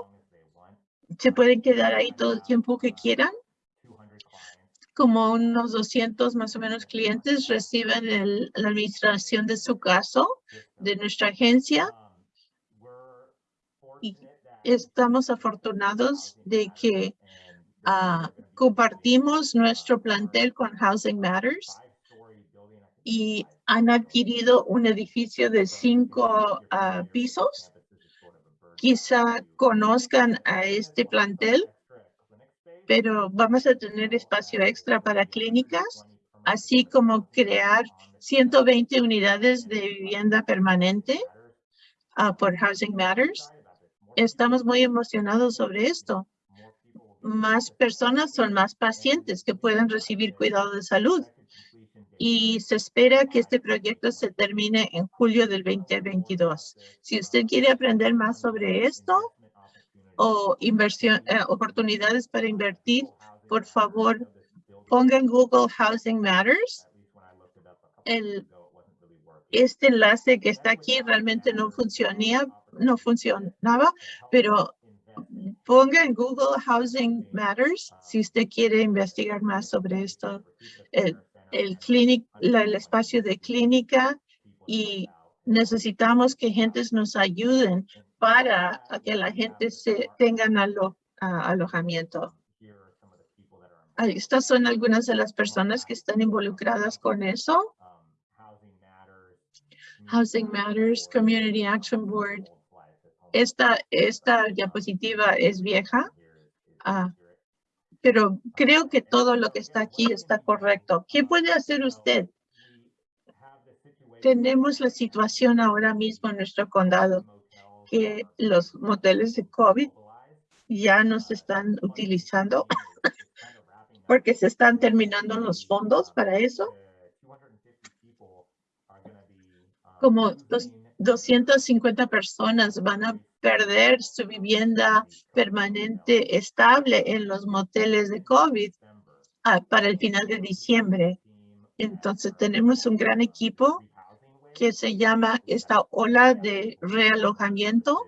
Se pueden quedar ahí todo el tiempo que quieran. Como unos 200 más o menos clientes reciben la administración de su caso de nuestra agencia estamos afortunados de que ah, compartimos nuestro plantel con Housing Matters y han adquirido un edificio de cinco ah, pisos. Quizá conozcan a este plantel, pero vamos a tener espacio extra para clínicas, así como crear 120 unidades de vivienda permanente ah, por Housing Matters estamos muy emocionados sobre esto. Más personas son más pacientes que pueden recibir cuidado de salud. Y se espera que este proyecto se termine en julio del 2022. Si usted quiere aprender más sobre esto o inversión, eh, oportunidades para invertir, por favor, ponga en Google Housing Matters. El, este enlace que está aquí realmente no funcionía, no funcionaba, pero ponga en Google Housing Matters si usted quiere investigar más sobre esto. El, el espacio de clínica y necesitamos que gentes nos ayuden para que la gente se tengan alojamiento. Estas son algunas de las personas que están involucradas con eso. Housing Matters, Community Action Board, esta, esta diapositiva es vieja, ah, pero creo que todo lo que está aquí está correcto. ¿Qué puede hacer usted? Tenemos la situación ahora mismo en nuestro condado que los moteles de COVID ya no se están utilizando porque se están terminando los fondos para eso. como dos- 250 personas van a perder su vivienda permanente estable en los moteles de COVID ah, para el final de diciembre. Entonces tenemos un gran equipo que se llama esta ola de realojamiento.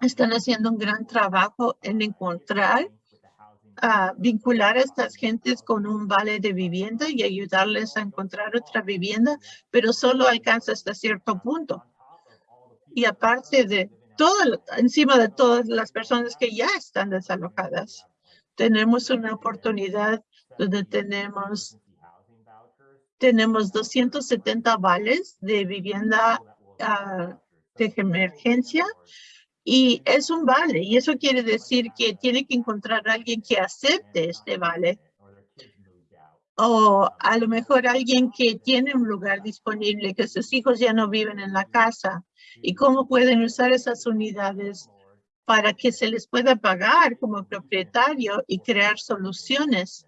Están haciendo un gran trabajo en encontrar, a vincular a estas gentes con un vale de vivienda y ayudarles a encontrar otra vivienda, pero solo alcanza hasta cierto punto. Y aparte de todo, encima de todas las personas que ya están desalojadas, tenemos una oportunidad donde tenemos tenemos 270 vales de vivienda ah, de emergencia y es un vale y eso quiere decir que tiene que encontrar alguien que acepte este vale o a lo mejor alguien que tiene un lugar disponible, que sus hijos ya no viven en la casa y cómo pueden usar esas unidades para que se les pueda pagar como propietario y crear soluciones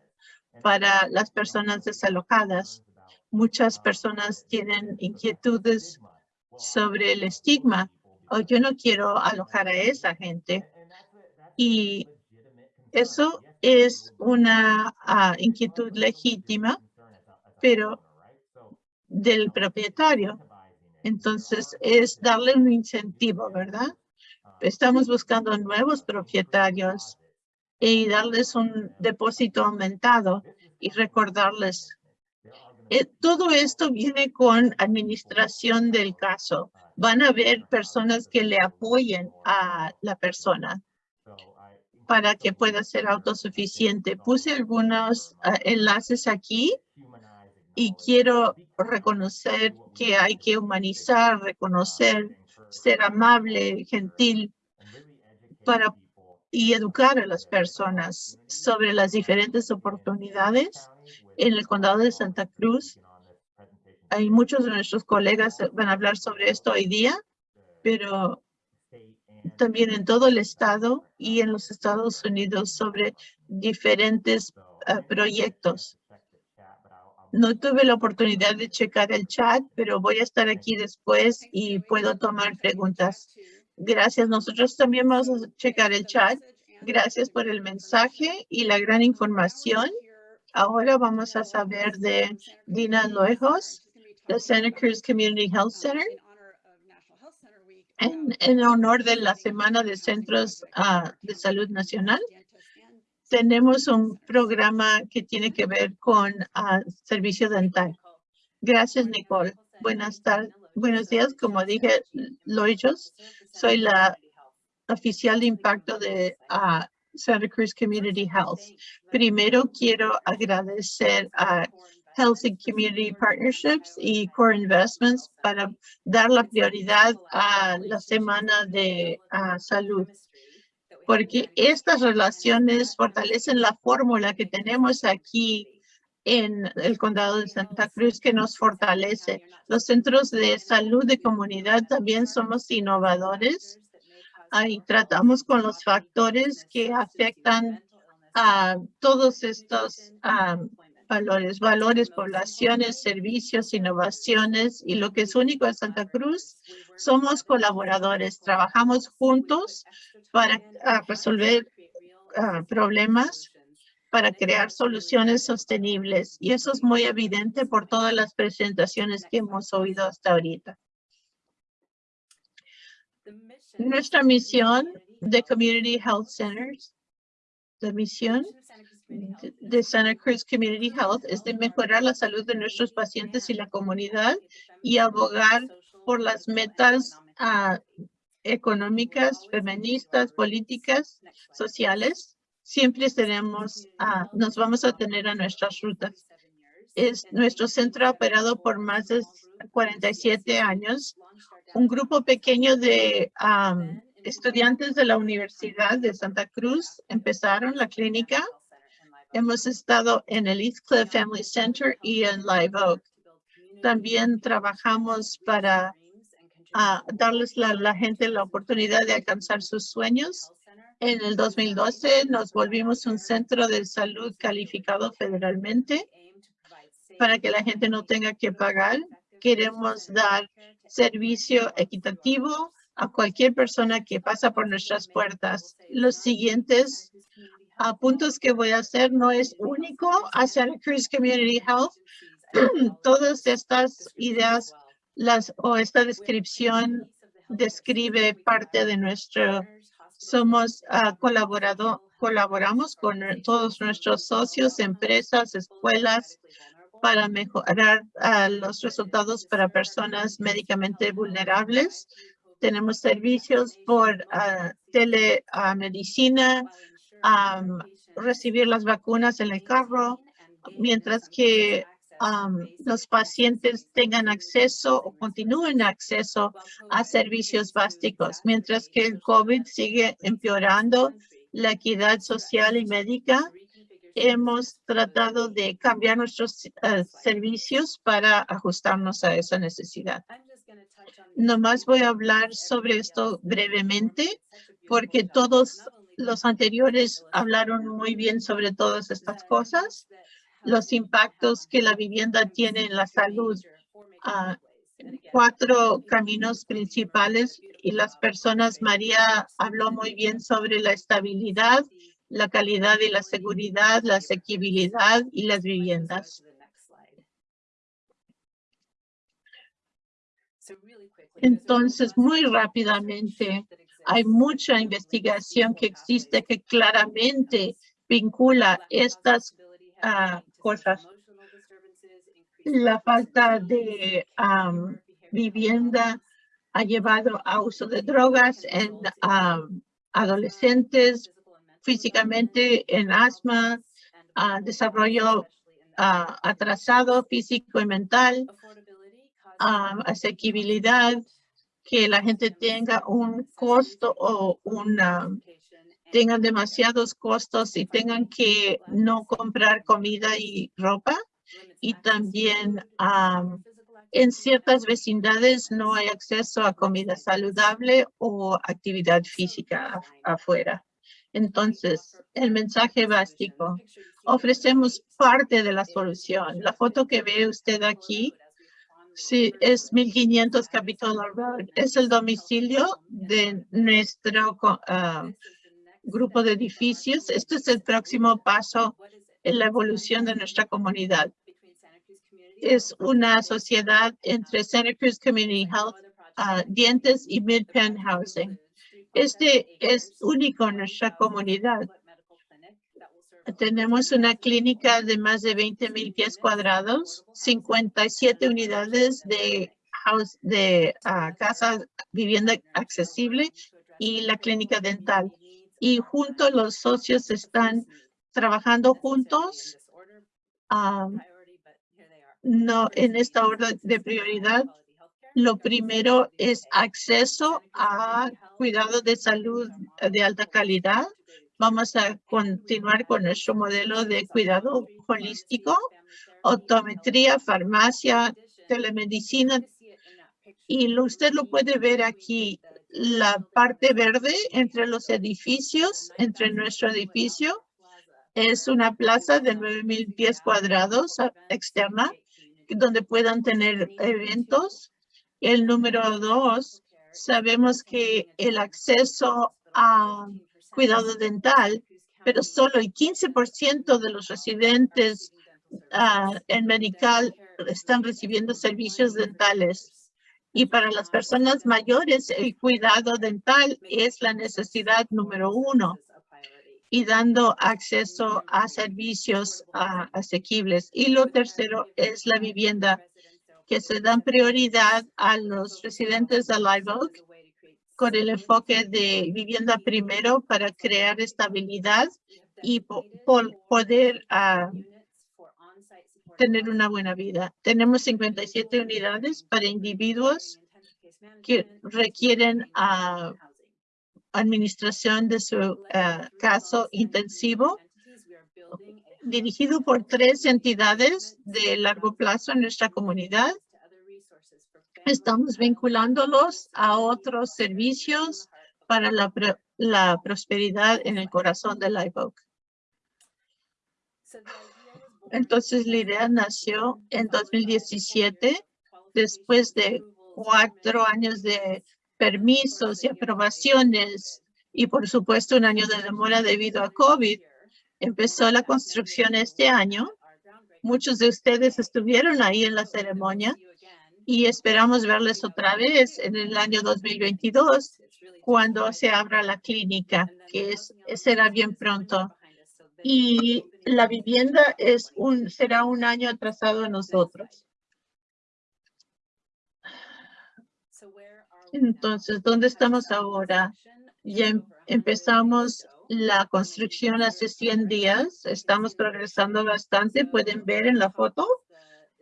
para las personas desalojadas. Muchas personas tienen inquietudes sobre el estigma. O yo no quiero alojar a esa gente. Y eso es una ah, inquietud legítima, pero del propietario. Entonces es darle un incentivo, ¿verdad? Estamos buscando nuevos propietarios y darles un depósito aumentado y recordarles. eh, todo esto viene con administración del caso. Van a haber personas que le apoyen a la persona para que pueda ser autosuficiente. Puse algunos ah, enlaces aquí y quiero reconocer que hay que humanizar, reconocer, ser amable, gentil para y educar a las personas sobre las diferentes oportunidades en el condado de Santa Cruz. Hay muchos de nuestros colegas van a hablar sobre esto hoy día, pero también en todo el estado y en los Estados Unidos sobre diferentes ah, proyectos. No tuve la oportunidad de checar el chat, pero voy a estar aquí después y puedo tomar preguntas. Gracias. Nosotros también vamos a checar el chat. Gracias por el mensaje y la gran información. Ahora vamos a saber de Dina Luejos, de Santa Cruz Community Health Center. En, en honor de la Semana de Centros ah, de Salud Nacional, tenemos un programa que tiene que ver con ah, servicio dental. Gracias, Nicole. Buenas tardes. Buenos días. Como dije, Loyos, soy la oficial de impacto de ah, Santa Cruz Community Health. Primero quiero agradecer a Health and Community Partnerships y Core Investments para dar la prioridad a la semana de salud porque estas relaciones fortalecen la fórmula que tenemos aquí en el condado de Santa Cruz que nos fortalece. Los centros de salud de comunidad también somos innovadores. Ahí tratamos con los factores que afectan a todos estos valores, valores, poblaciones, servicios, innovaciones y lo que es único en Santa Cruz, somos colaboradores, trabajamos juntos para ah, resolver ah, problemas, para crear soluciones sostenibles y eso es muy evidente por todas las presentaciones que hemos oído hasta ahorita. Nuestra misión de Community Health Centers, la misión de- Santa Cruz Community Health es de mejorar la salud de nuestros pacientes y la comunidad y abogar por las metas ah, económicas, feministas, políticas, sociales. Siempre tenemos, ah, nos vamos a tener a nuestras rutas. Es nuestro centro operado por más de 47 años. Un grupo pequeño de am, estudiantes de la Universidad de Santa Cruz empezaron la clínica. Hemos estado en el East Cliff Family Center y en Live Oak. También trabajamos para ah, darles a la gente la oportunidad de alcanzar sus sueños. En el 2012 nos volvimos un centro de salud calificado federalmente para que la gente no tenga que pagar. Queremos dar servicio equitativo a cualquier persona que pasa por nuestras puertas. Los siguientes ah, puntos que voy a hacer no es único a Santa Cruz Community Health. Todas estas ideas las o esta descripción describe parte de nuestro, somos uh, colaborado, colaboramos con todos nuestros socios, empresas, escuelas, para mejorar ah, los resultados para personas médicamente vulnerables. Tenemos servicios por uh, telemedicina, recibir las vacunas en el carro, mientras que los pacientes tengan acceso o continúen acceso a servicios básicos, mientras que el COVID sigue empeorando la equidad social y médica. Hemos tratado de cambiar nuestros eh, servicios para ajustarnos a esa necesidad. Nomás voy a hablar sobre esto brevemente porque todos los anteriores hablaron muy bien sobre todas estas cosas los impactos que la vivienda tiene en la salud. Ah, cuatro caminos principales y las personas, María habló muy bien sobre la estabilidad, la calidad y la seguridad, la asequibilidad y las viviendas. Entonces, muy rápidamente, hay mucha investigación que existe que claramente vincula estas cosas. La falta de vivienda ha llevado a uso de drogas en adolescentes, físicamente en asma, desarrollo atrasado físico y mental, asequibilidad, que la gente tenga un costo o una tengan demasiados costos y tengan que no comprar comida y ropa. Y también en ciertas vecindades no hay acceso a comida saludable o actividad física afuera. Entonces, el mensaje básico. Ofrecemos parte de la solución. La foto que ve usted aquí Sí, es 1500 Capitol Road. Es el domicilio de nuestro uh, grupo de edificios. Este es el próximo paso en la evolución de nuestra comunidad. Es una sociedad entre Santa Cruz Community Health, uh, Dientes y Midpen Housing. Este es único en nuestra comunidad. Tenemos una clínica de más de 20 mil pies cuadrados, 57 unidades de, house, de uh, casa vivienda accesible y la clínica dental y juntos los socios están trabajando juntos. no en esta orden de prioridad. Lo primero es acceso a cuidado de salud de alta calidad. Vamos a continuar con nuestro modelo de cuidado holístico, optometría, farmacia, telemedicina. Y usted lo puede ver aquí la parte verde entre los edificios, entre nuestro edificio, es una plaza de 9,000 pies cuadrados externa, donde puedan tener eventos. El número dos, sabemos que el acceso a cuidado dental, pero solo el 15% de los residentes ah, en Medical están recibiendo servicios dentales. Y para las personas mayores, el cuidado dental es la necesidad número uno y dando acceso a servicios asequibles. Y lo tercero es la vivienda, que se dan prioridad a los residentes de Live Oak con el enfoque de vivienda primero para crear estabilidad y poder uh, tener una buena vida. Tenemos 57 unidades para individuos que requieren ah, administración de su ah, caso intensivo dirigido por tres entidades de largo plazo en nuestra comunidad. Estamos vinculándolos a otros servicios para la, la prosperidad en el corazón de Live Oak. Entonces la idea nació en 2017, después de cuatro años de permisos y aprobaciones y por supuesto un año de demora debido a COVID. Empezó la construcción este año. Muchos de ustedes estuvieron ahí en la ceremonia y esperamos verles otra vez en el año 2022 cuando se abra la clínica, que es, será bien pronto. Y la vivienda es un, será un año atrasado a nosotros. Entonces, ¿dónde estamos ahora? Ya em, empezamos la construcción hace 100 días. Estamos progresando bastante. Pueden ver en la foto.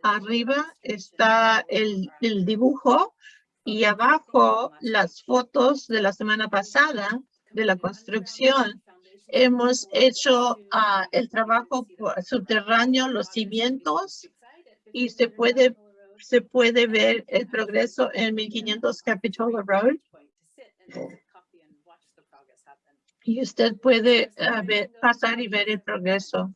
Arriba está el, dibujo y abajo las fotos de la semana pasada de la construcción. Hemos hecho ah, el trabajo subterráneo, los cimientos, y se puede, se puede ver el progreso en 1500 Capitol Road. Y usted puede ah, pasar y ver el progreso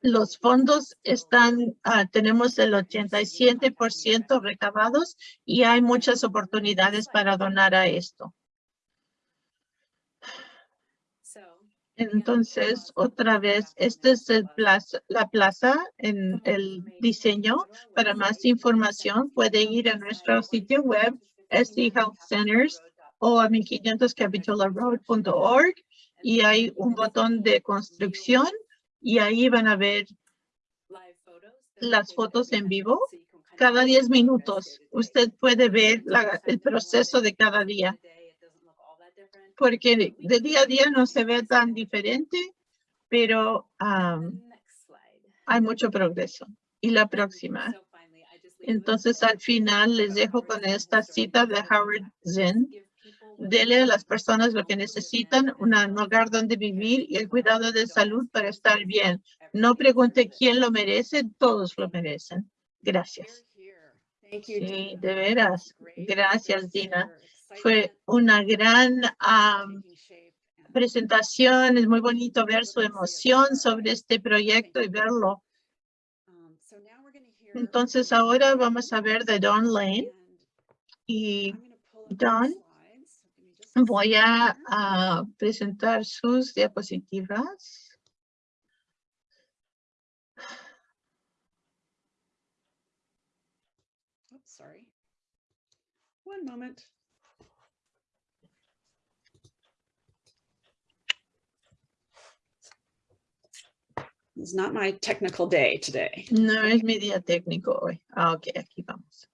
los fondos están, ah, tenemos el 87% recabados y hay muchas oportunidades para donar a esto. Entonces, otra vez, este es el plaza, la plaza en el diseño. Para más información, puede ir a nuestro sitio web, SD Health Centers, o a 1500capitolaroad.org y hay un botón de construcción y ahí van a ver las fotos en vivo. Cada 10 minutos usted puede ver el proceso de cada día. Porque de día a día no se ve tan diferente, pero hay mucho progreso. Y la próxima. Entonces, al final les dejo con esta cita de Howard Zinn Dele a las personas lo que necesitan, un hogar donde vivir y el cuidado de salud para estar bien. No pregunte quién lo merece, todos lo merecen. Gracias. Sí, de veras. Gracias, Dina. Fue una gran presentación. Es muy bonito ver su emoción sobre este proyecto y verlo. Entonces ahora vamos a ver de Don Lane. Y Don Voy a, presentar sus diapositivas. Sorry. One moment. It's not my technical day today. No es mi día técnico hoy. Ah, ok, aquí vamos.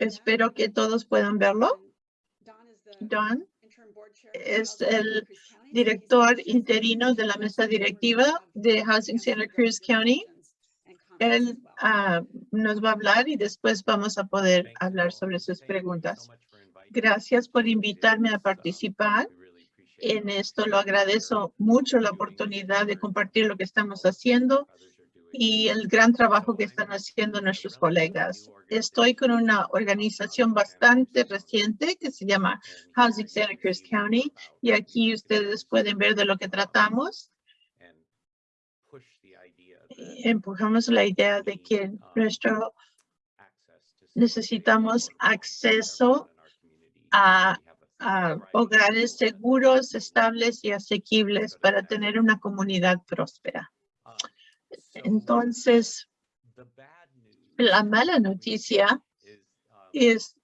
Espero que todos puedan verlo. Don es el director interino de la mesa directiva de Housing Center Cruz County. Él ah, nos va a hablar y después vamos a poder hablar sobre sus preguntas. Gracias por invitarme a participar en esto. Lo agradezco mucho la oportunidad de compartir lo que estamos haciendo y el gran trabajo que están haciendo nuestros colegas. Estoy con una organización bastante reciente que se llama Housing Santa Cruz County y aquí ustedes pueden ver de lo que tratamos. Empujamos la idea de que nuestro necesitamos acceso a, a hogares seguros, estables y asequibles para tener una comunidad próspera. Entonces, la mala noticia es,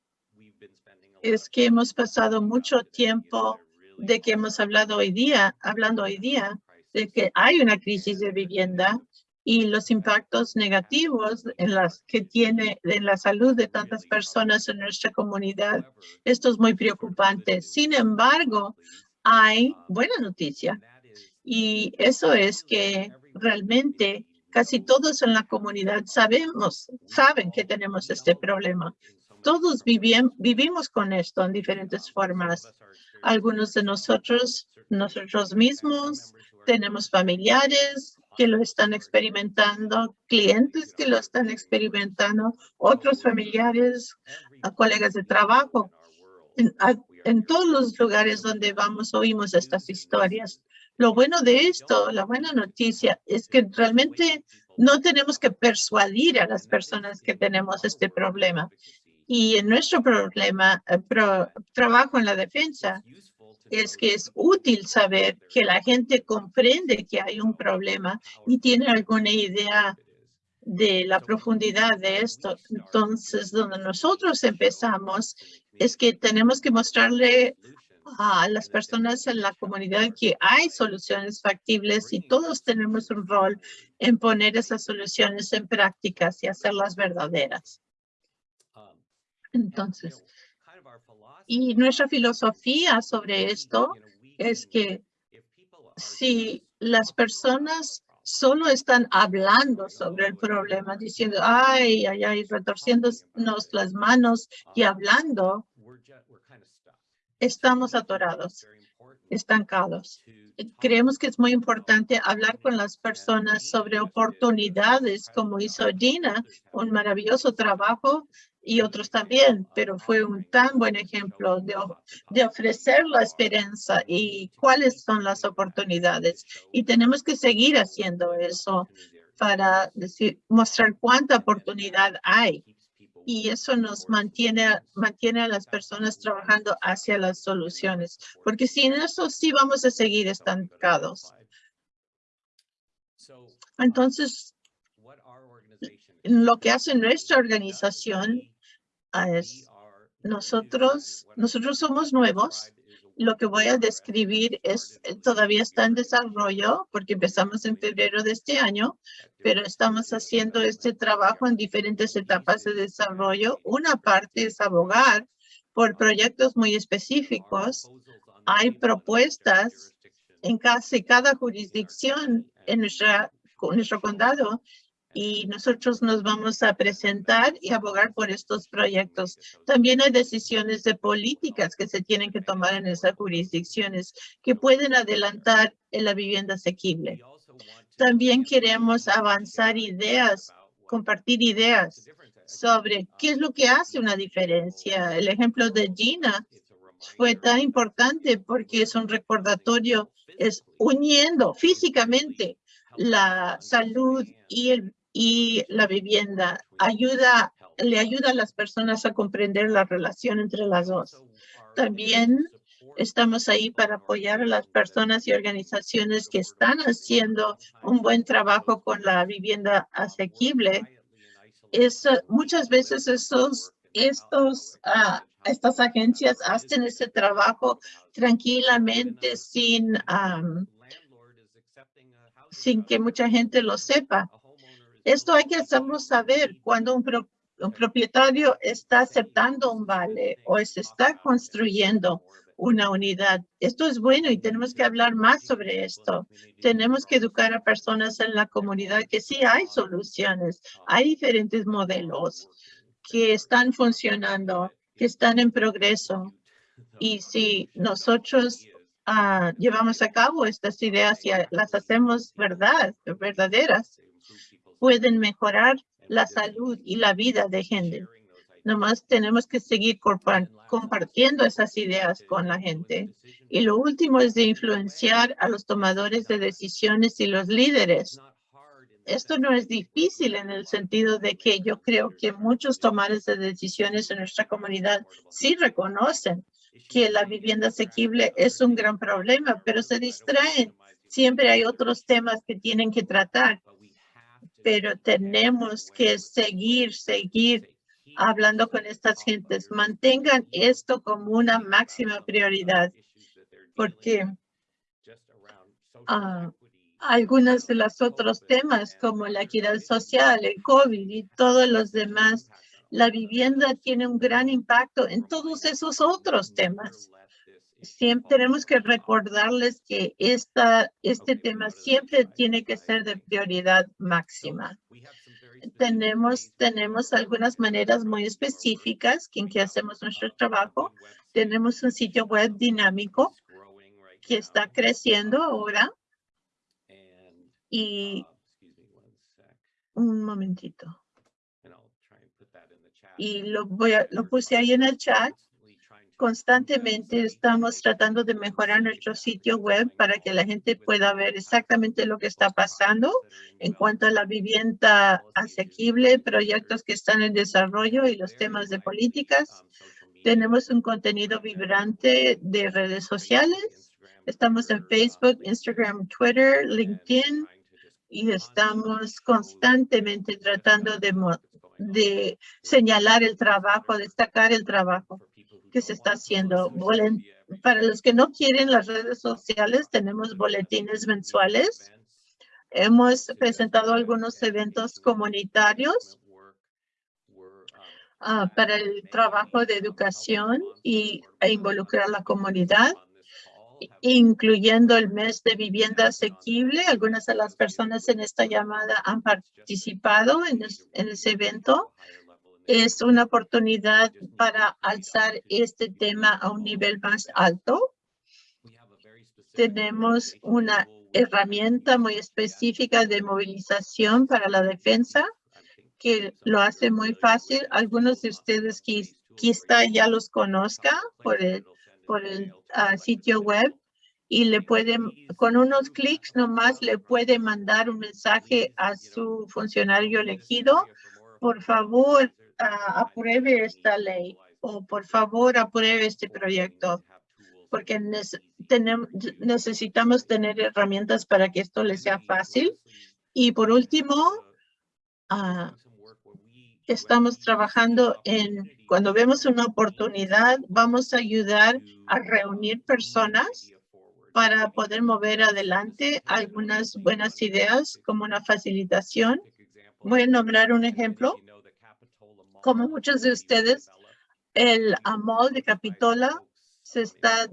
es que hemos pasado mucho tiempo de que hemos hablado hoy día, hablando hoy día, de que hay una crisis de vivienda y los impactos negativos en las que tiene en la salud de tantas personas en nuestra comunidad. Esto es muy preocupante. Sin embargo, hay buena noticia y eso es que realmente casi todos en la comunidad sabemos, saben que tenemos este problema. Todos vivimos con esto en diferentes formas. Algunos de nosotros, nosotros mismos, tenemos familiares que lo están experimentando, clientes que lo están experimentando, otros familiares, colegas de trabajo. En, en todos los lugares donde vamos oímos estas historias. Lo bueno de esto, la buena noticia, es que realmente no tenemos que persuadir a las personas que tenemos este problema. Y en nuestro problema, eh, trabajo en la defensa, es que es útil saber que la gente comprende que hay un problema y tiene alguna idea de la profundidad de esto. Entonces, donde nosotros empezamos es que tenemos que mostrarle a las personas en la comunidad que hay soluciones factibles y todos tenemos un rol en poner esas soluciones en prácticas y hacerlas verdaderas. Entonces, y nuestra filosofía sobre esto es que si las personas solo están hablando sobre el problema, diciendo, ay, ay, ay, retorciéndonos las manos y hablando, estamos atorados, estancados. Creemos que es muy importante hablar con las personas sobre oportunidades, como hizo Dina, un maravilloso trabajo y otros también, pero fue un tan buen ejemplo de, de ofrecer la esperanza y cuáles son las oportunidades. Y tenemos que seguir haciendo eso para decir, mostrar cuánta oportunidad hay. Y eso nos mantiene, mantiene a las personas trabajando hacia las soluciones, porque sin eso sí vamos a seguir estancados. Entonces, lo que hace nuestra organización es nosotros, nosotros somos nuevos. Lo que voy a describir es eh, todavía está en desarrollo porque empezamos en febrero de este año, pero estamos haciendo este trabajo en diferentes etapas de desarrollo. Una parte es abogar por proyectos muy específicos. Hay propuestas en casi cada jurisdicción en nuestro condado y nosotros nos vamos a presentar y abogar por estos proyectos. También hay decisiones de políticas que se tienen que tomar en esas jurisdicciones que pueden adelantar en la vivienda asequible. También queremos avanzar ideas, compartir ideas sobre qué es lo que hace una diferencia. El ejemplo de Gina fue tan importante porque es un recordatorio, es uniendo físicamente la salud y el y la vivienda ayuda, le ayuda a las personas a comprender la relación entre las dos. También estamos ahí para apoyar a las personas y organizaciones que están haciendo un buen trabajo con la vivienda asequible. Es, muchas veces esos, estos, ah, estas agencias hacen ese trabajo tranquilamente sin, sin que mucha gente lo sepa. Esto hay que hacerlo saber cuando un, propietario está aceptando un vale o se está construyendo una unidad. Esto es bueno y tenemos que hablar más sobre esto. Tenemos que educar a personas en la comunidad que sí hay soluciones, hay diferentes modelos que están funcionando, que están en progreso. Y si nosotros ah, llevamos a cabo estas ideas y las hacemos verdad, verdaderas, pueden mejorar la salud y la vida de gente. Nomás tenemos que seguir compartiendo esas ideas con la gente. Y lo último es de influenciar a los tomadores de decisiones y los líderes. Esto no es difícil en el sentido de que yo creo que muchos tomadores de decisiones en nuestra comunidad sí reconocen que la vivienda asequible es un gran problema, pero se distraen. Siempre hay otros temas que tienen que tratar pero tenemos que seguir, seguir hablando con estas gentes. Mantengan esto como una máxima prioridad, porque uh, algunos de los otros temas como la equidad social, el COVID y todos los demás, la vivienda tiene un gran impacto en todos esos otros temas siempre tenemos que recordarles que esta, este tema siempre tiene que ser de prioridad máxima. Tenemos, tenemos algunas maneras muy específicas en que hacemos nuestro trabajo. Tenemos un sitio web dinámico que está creciendo ahora. Y un momentito. Y lo, voy a, lo puse ahí en el chat Constantemente estamos tratando de mejorar nuestro sitio web para que la gente pueda ver exactamente lo que está pasando en cuanto a la vivienda asequible, proyectos que están en desarrollo y los temas de políticas. Tenemos un contenido vibrante de redes sociales. Estamos en Facebook, Instagram, Twitter, LinkedIn y estamos constantemente tratando de, de señalar el trabajo, destacar el trabajo que se está haciendo. Para los que no quieren las redes sociales, tenemos boletines mensuales. Hemos presentado algunos eventos comunitarios ah, para el trabajo de educación y e involucrar a la comunidad, incluyendo el mes de vivienda asequible. Algunas de las personas en esta llamada han participado en, en ese evento es una oportunidad para alzar este tema a un nivel más alto. Tenemos una herramienta muy específica de movilización para la defensa que lo hace muy fácil. Algunos de ustedes quizá ya los conozcan por el, por el ah, sitio web y le pueden, con unos clics nomás le puede mandar un mensaje a su funcionario elegido. Por favor, apruebe esta ley o por favor apruebe este proyecto porque necesitamos tener herramientas para que esto le sea fácil. Y por último, ah, estamos trabajando en, cuando vemos una oportunidad, vamos a ayudar a reunir personas para poder mover adelante algunas buenas ideas como una facilitación. Voy a nombrar un ejemplo como muchos de ustedes, el AMOL de Capitola se está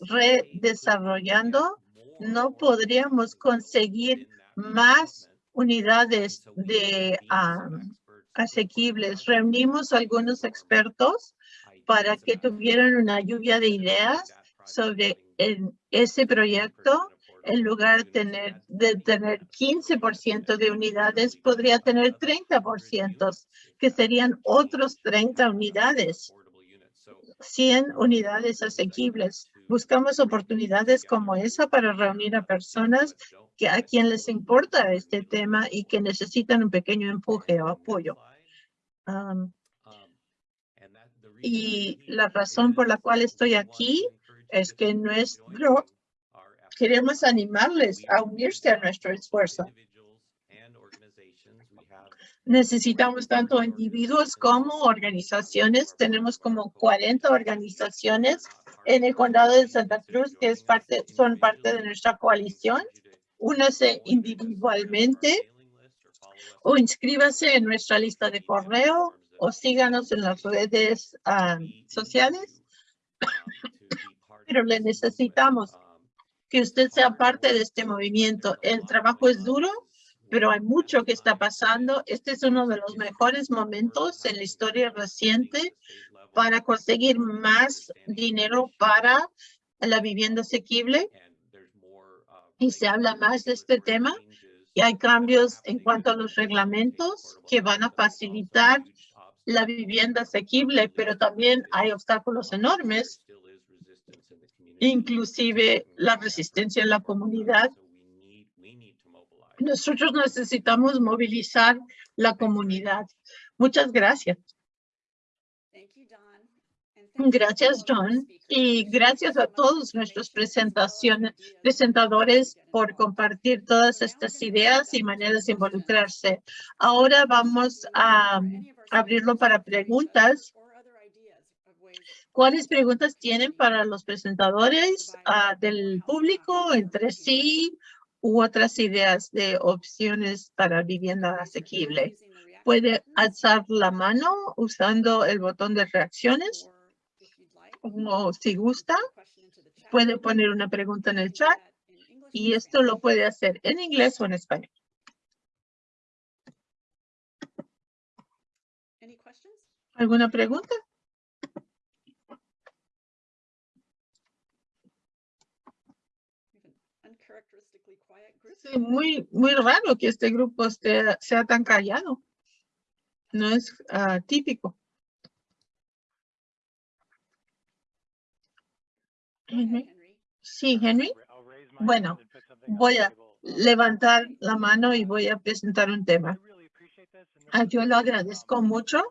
redesarrollando. No podríamos conseguir más unidades de asequibles. Reunimos algunos expertos para que tuvieran una lluvia de ideas sobre ese proyecto en lugar de tener, de tener 15% de unidades, podría tener 30%, que serían otros 30 unidades, 100 unidades asequibles. Buscamos oportunidades como esa para reunir a personas que a quien les importa este tema y que necesitan un pequeño empuje o apoyo. Y la razón por la cual estoy aquí es que nuestro queremos animarles a unirse a nuestro esfuerzo. Necesitamos tanto individuos como organizaciones. Tenemos como 40 organizaciones en el condado de Santa Cruz que es parte, son parte de nuestra coalición. Únase individualmente o inscríbase en nuestra lista de correo o síganos en las redes ah, sociales. Pero le necesitamos que usted sea parte de este movimiento. El trabajo es duro, pero hay mucho que está pasando. Este es uno de los mejores momentos en la historia reciente para conseguir más dinero para la vivienda asequible. Y se habla más de este tema. Y hay cambios en cuanto a los reglamentos que van a facilitar la vivienda asequible, pero también hay obstáculos enormes inclusive la resistencia en la comunidad. Nosotros necesitamos movilizar la comunidad. Muchas gracias. Gracias, John. Y gracias a todos nuestros presentaciones, presentadores por compartir todas estas ideas y maneras de involucrarse. Ahora vamos a abrirlo para preguntas ¿Cuáles preguntas tienen para los presentadores ah, del público entre sí u otras ideas de opciones para vivienda asequible? Puede alzar la mano usando el botón de reacciones o si gusta, puede poner una pregunta en el chat y esto lo puede hacer en inglés o en español. ¿Alguna pregunta? Muy, muy raro que este grupo esté, sea tan callado. No es ah, típico. Henry. Sí, Henry. Bueno, voy a levantar la mano y voy a presentar un tema. Ah, yo lo agradezco mucho.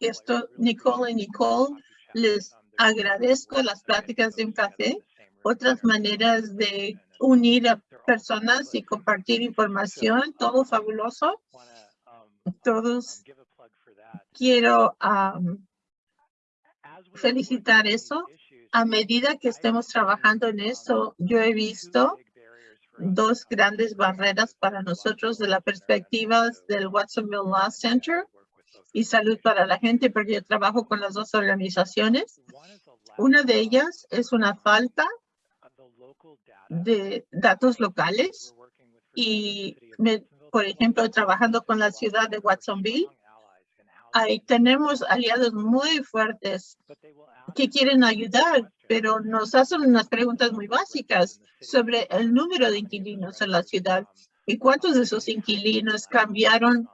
Esto, Nicole y Nicole, les agradezco las prácticas de un café, otras maneras de unir a personas y compartir información, todo fabuloso. Todos quiero felicitar eso. A medida que estemos trabajando en eso, yo he visto dos grandes barreras para nosotros de la perspectiva del Watsonville Law Center y salud para la gente, porque yo trabajo con las dos organizaciones. Una de ellas es una falta de datos locales y, por ejemplo, trabajando con la ciudad de Watsonville, ahí tenemos aliados muy fuertes que quieren ayudar, pero nos hacen unas preguntas muy básicas sobre el número de inquilinos en la ciudad y cuántos de esos inquilinos cambiaron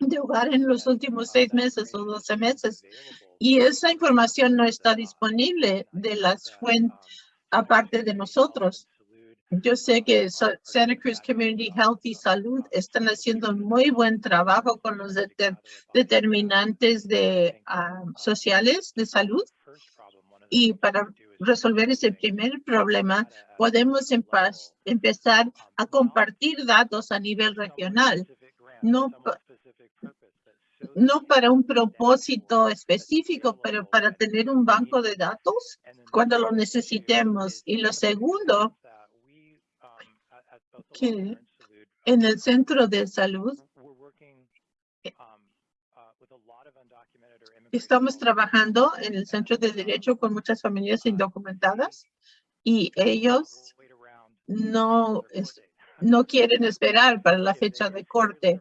de hogar en los últimos seis meses o doce meses. Y esa información no está disponible de las fuentes aparte de nosotros. Yo sé que Santa Cruz Community Health y Salud están haciendo muy buen trabajo con los determinantes de, ah, sociales de salud. Y para resolver ese primer problema, podemos empezar a compartir datos a nivel regional, no, no para un propósito específico, pero para tener un banco de datos cuando lo necesitemos. Y lo segundo, que en el centro de salud eh, estamos trabajando en el centro de derecho con muchas familias indocumentadas y ellos no, no quieren esperar para la fecha de corte.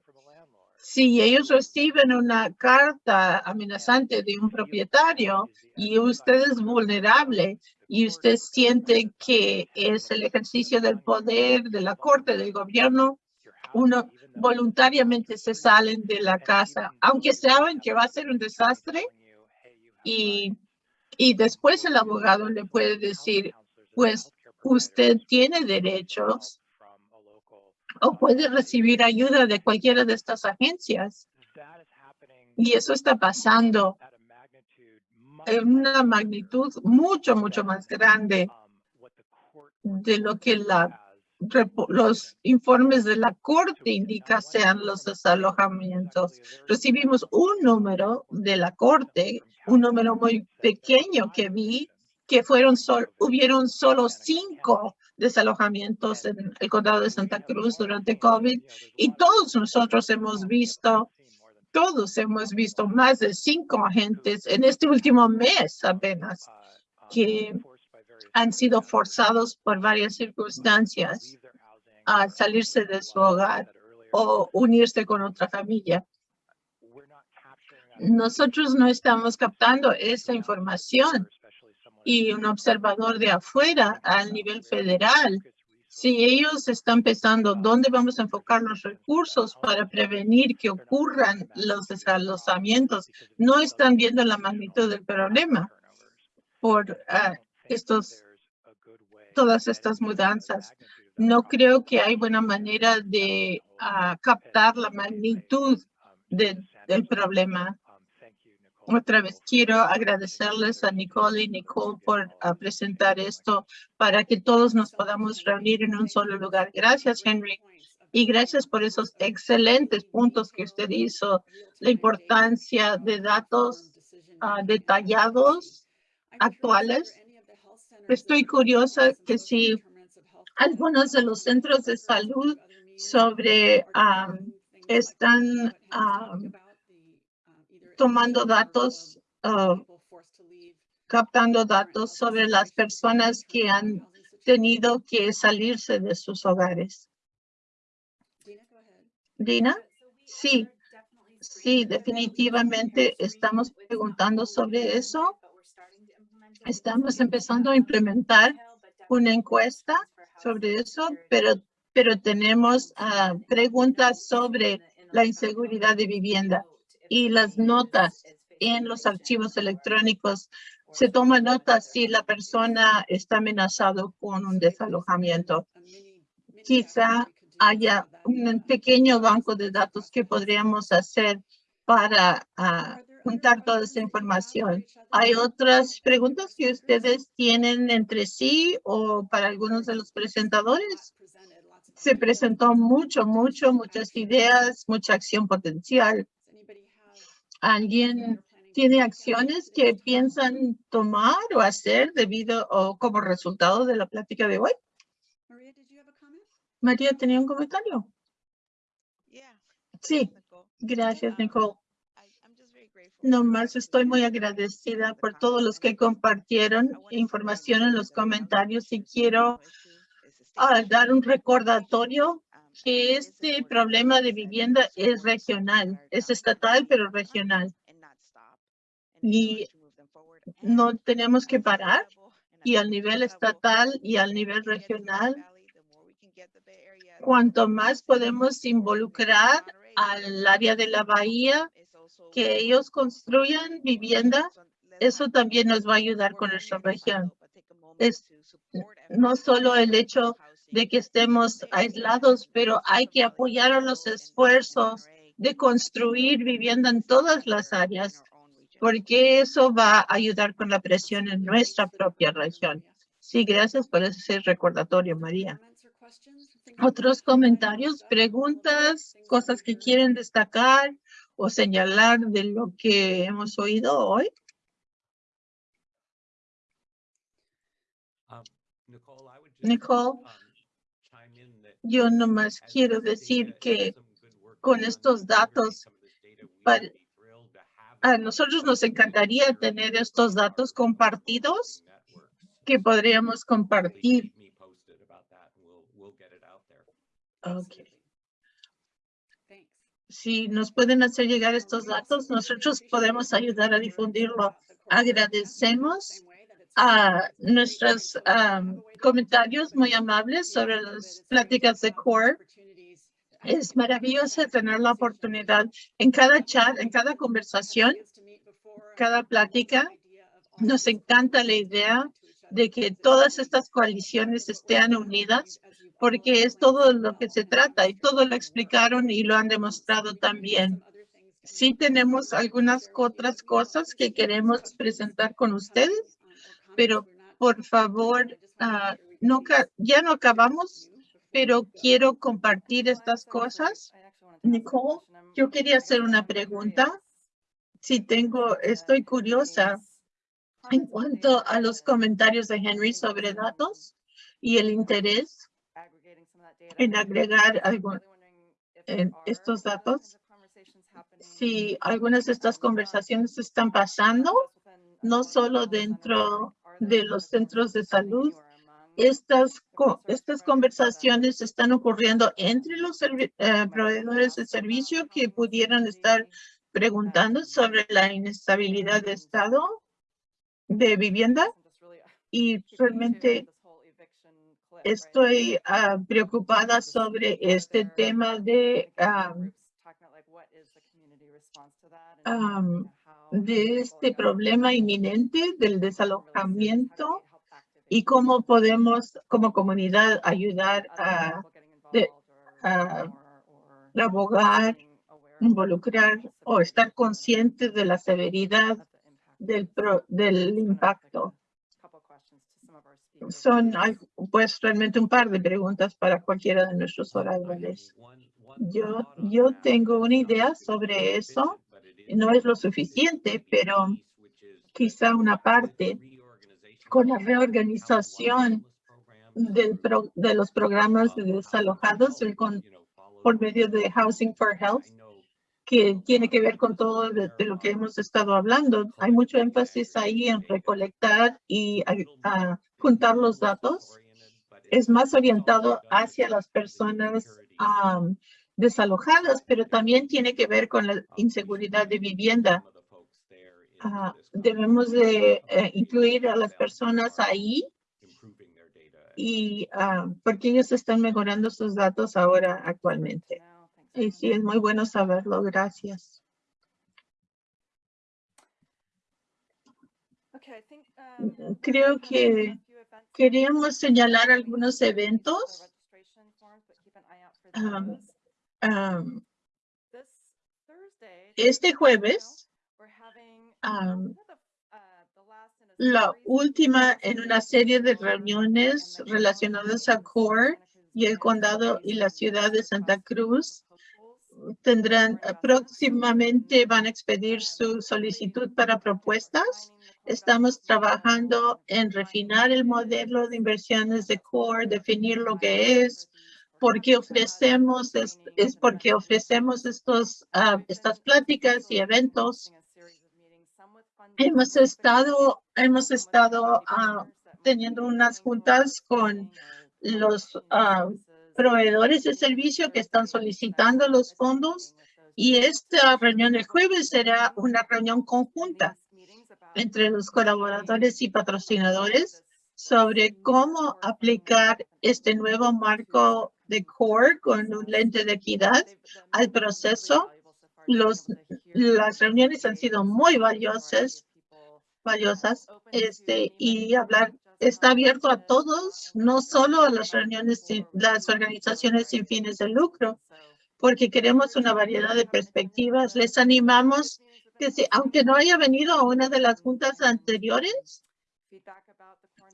Si ellos reciben una carta amenazante de un propietario y usted es vulnerable y usted siente que es el ejercicio del poder de la corte, del gobierno, uno voluntariamente se salen de la casa, aunque saben que va a ser un desastre. Y, y después el abogado le puede decir, pues usted tiene derechos o puede recibir ayuda de cualquiera de estas agencias. Y eso está pasando en una magnitud mucho, mucho más grande de lo que la, los informes de la Corte indican sean los desalojamientos. Recibimos un número de la Corte, un número muy pequeño que vi, que fueron sol, hubieron solo cinco desalojamientos en el condado de Santa Cruz durante COVID y todos nosotros hemos visto todos hemos visto más de cinco agentes en este último mes apenas que han sido forzados por varias circunstancias a salirse de su hogar o unirse con otra familia. Nosotros no estamos captando esa información y un observador de afuera al nivel federal si ellos están pensando dónde vamos a enfocar los recursos para prevenir que ocurran los desalojamientos, no están viendo la magnitud del problema por ah, estos, todas estas mudanzas. No creo que hay buena manera de ah, captar la magnitud del problema. Otra vez quiero agradecerles a Nicole y Nicole por ah, presentar esto para que todos nos podamos reunir en un solo lugar. Gracias, Henry. Y gracias por esos excelentes puntos que usted hizo, la importancia de datos ah, detallados, actuales. Estoy curiosa que si algunos de los centros de salud sobre ah, están tomando datos, uh, captando datos sobre las personas que han tenido que salirse de sus hogares. Dina, sí, sí, definitivamente estamos preguntando sobre eso. Estamos empezando a implementar una encuesta sobre eso, pero, pero tenemos uh, preguntas sobre la inseguridad de vivienda y las notas en los archivos electrónicos se toma nota si la persona está amenazado con un desalojamiento. Quizá haya un pequeño banco de datos que podríamos hacer para ah, juntar toda esa información. ¿Hay otras preguntas que ustedes tienen entre sí o para algunos de los presentadores? Se presentó mucho, mucho, muchas ideas, mucha acción potencial. ¿Alguien tiene acciones que piensan tomar o hacer debido o como resultado de la plática de hoy? María, ¿tenía un comentario? Sí, gracias, Nicole. Nomás estoy muy agradecida por todos los que compartieron información en los comentarios y quiero ah, dar un recordatorio que este problema de vivienda es regional, es estatal, pero regional. Y no tenemos que parar y al nivel estatal y al nivel regional, cuanto más podemos involucrar al área de la bahía, que ellos construyan vivienda, eso también nos va a ayudar con nuestra región. Es no solo el hecho de que estemos aislados, pero hay que apoyar a los esfuerzos de construir vivienda en todas las áreas, porque eso va a ayudar con la presión en nuestra propia región. Sí, gracias por ese recordatorio, María. ¿Otros comentarios, preguntas, cosas que quieren destacar o señalar de lo que hemos oído hoy? Nicole, yo nomás quiero decir que con estos datos, a nosotros nos encantaría tener estos datos compartidos que podríamos compartir. Okay. Si nos pueden hacer llegar estos datos, nosotros podemos ayudar a difundirlo. Agradecemos a nuestros comentarios muy amables sobre las pláticas de CORE. Es maravilloso tener la oportunidad en cada chat, en cada conversación, cada plática. Nos encanta la idea de que todas estas coaliciones estén unidas porque es todo lo que se trata y todo lo explicaron y lo han demostrado también. Sí tenemos algunas otras cosas que queremos presentar con ustedes pero por favor, ah, no, ya no acabamos, pero quiero compartir estas cosas. Nicole, yo quería hacer una pregunta. Si tengo, estoy curiosa en cuanto a los comentarios de Henry sobre datos y el interés en agregar algo, en estos datos. Si algunas de estas conversaciones están pasando, no solo dentro de los centros de salud. Estas, estas conversaciones están ocurriendo entre los eh, proveedores de servicio que pudieran estar preguntando sobre la inestabilidad de estado de vivienda y realmente estoy ah, preocupada sobre este tema de de este problema inminente del desalojamiento y cómo podemos como comunidad ayudar a, abogar, involucrar o estar conscientes de la severidad del, del impacto. Son pues realmente un par de preguntas para cualquiera de nuestros oradores. Yo, yo tengo una idea sobre eso no es lo suficiente, pero quizá una parte con la reorganización del de los programas de desalojados con, por medio de Housing for Health, que tiene que ver con todo de, lo que hemos estado hablando. Hay mucho énfasis ahí en recolectar y juntar los datos. Es más orientado hacia las personas desalojadas, pero también tiene que ver con la inseguridad de vivienda. Ah, debemos de eh, incluir a las personas ahí y ah, porque ellos están mejorando sus datos ahora actualmente. Y sí, es muy bueno saberlo. Gracias. Mm, Creo que queríamos señalar algunos eventos. Um, um, este jueves, um, la última en una serie de reuniones relacionadas a CORE y el condado y la ciudad de Santa Cruz tendrán eh, próximamente van a expedir su solicitud para propuestas. Estamos trabajando en refinar el modelo de inversiones de CORE, definir lo que es, por qué ofrecemos, es, es porque ofrecemos estos, ah, estas pláticas y eventos. Hemos estado, hemos estado ah, teniendo unas juntas con los ah, proveedores de servicio que están solicitando los fondos y esta reunión el jueves será una reunión conjunta entre los colaboradores y patrocinadores sobre cómo aplicar este nuevo marco de CORE con un lente de equidad al proceso. Las reuniones han sido muy valiosas, valiosas este, y hablar está abierto a todos, no solo a las reuniones, las organizaciones sin fines de lucro, porque queremos una variedad de perspectivas. Les animamos que si, aunque no haya venido a una de las juntas anteriores,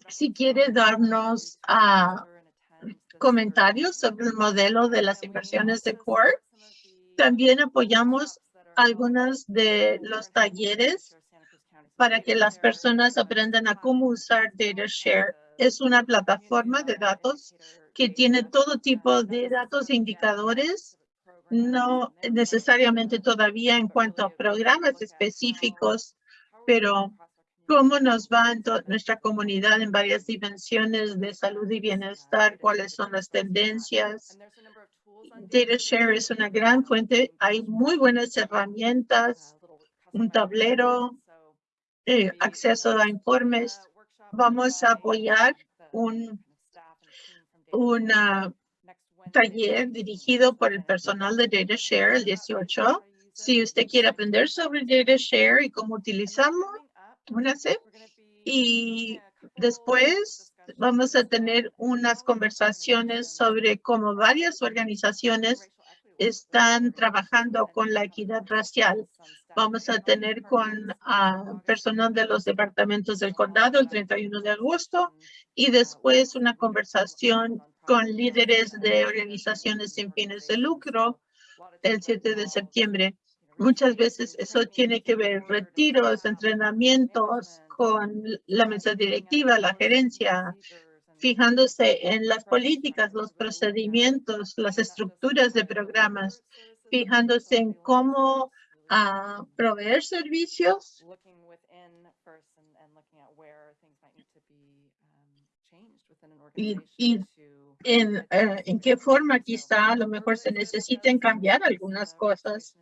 si quiere darnos ah, comentarios sobre el modelo de las inversiones de CORE, también apoyamos algunos de los talleres para que las personas aprendan a cómo usar DataShare. Es una plataforma de datos que tiene todo tipo de datos e indicadores, no necesariamente todavía en cuanto a programas específicos, pero cómo nos va en nuestra comunidad en varias dimensiones de salud y bienestar, cuáles son las tendencias. DataShare es una gran fuente. Hay muy buenas herramientas, un tablero, eh, acceso a informes. Vamos a apoyar un una taller dirigido por el personal de DataShare el 18. Si usted quiere aprender sobre DataShare y cómo utilizarlo, únase. Y después vamos a tener unas conversaciones sobre cómo varias organizaciones están trabajando con la equidad racial. Vamos a tener con uh, personal de los departamentos del condado el 31 de agosto y después una conversación con líderes de organizaciones sin fines de lucro el 7 de septiembre. Muchas veces eso tiene que ver retiros, entrenamientos con la mesa directiva, la gerencia, fijándose en las políticas, los procedimientos, las estructuras de programas, fijándose en cómo uh, proveer servicios y, y en, uh, en qué forma quizá a lo mejor se necesiten cambiar algunas cosas.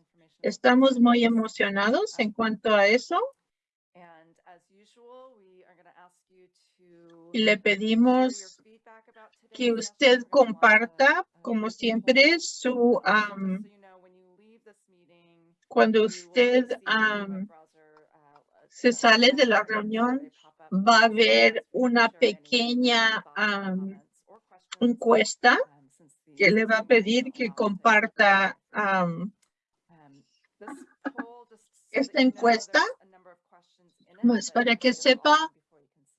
Estamos muy emocionados en cuanto a eso. Y le pedimos que usted comparta, como siempre, su um, cuando usted um, se sale de la reunión, va a haber una pequeña um, encuesta que le va a pedir que comparta esta encuesta, más para que sepa,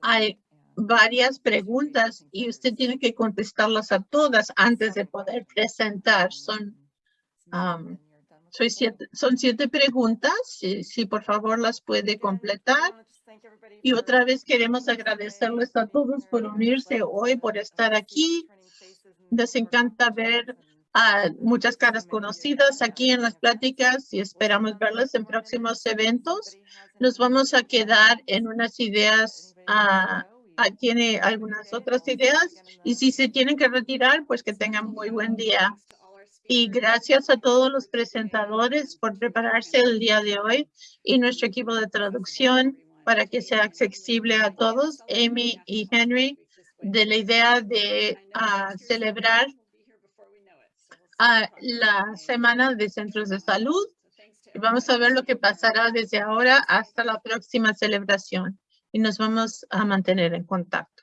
hay varias preguntas y usted tiene que contestarlas a todas antes de poder presentar. Son, soy siete, son siete preguntas, si, si por favor las puede completar. Y otra vez queremos agradecerles a todos por unirse hoy, por estar aquí. Nos encanta ver a muchas caras conocidas aquí en las pláticas y esperamos verlas en próximos eventos. Nos vamos a quedar en unas ideas, uh, tiene algunas otras ideas y si se tienen que retirar, pues que tengan muy buen día. Y gracias a todos los presentadores por prepararse el día de hoy y nuestro equipo de traducción para que sea accesible a todos, Amy y Henry, de la idea de uh, celebrar uh, la Semana de Centros de Salud. Y vamos a ver lo que pasará desde ahora hasta la próxima celebración. y nos vamos a mantener en contacto.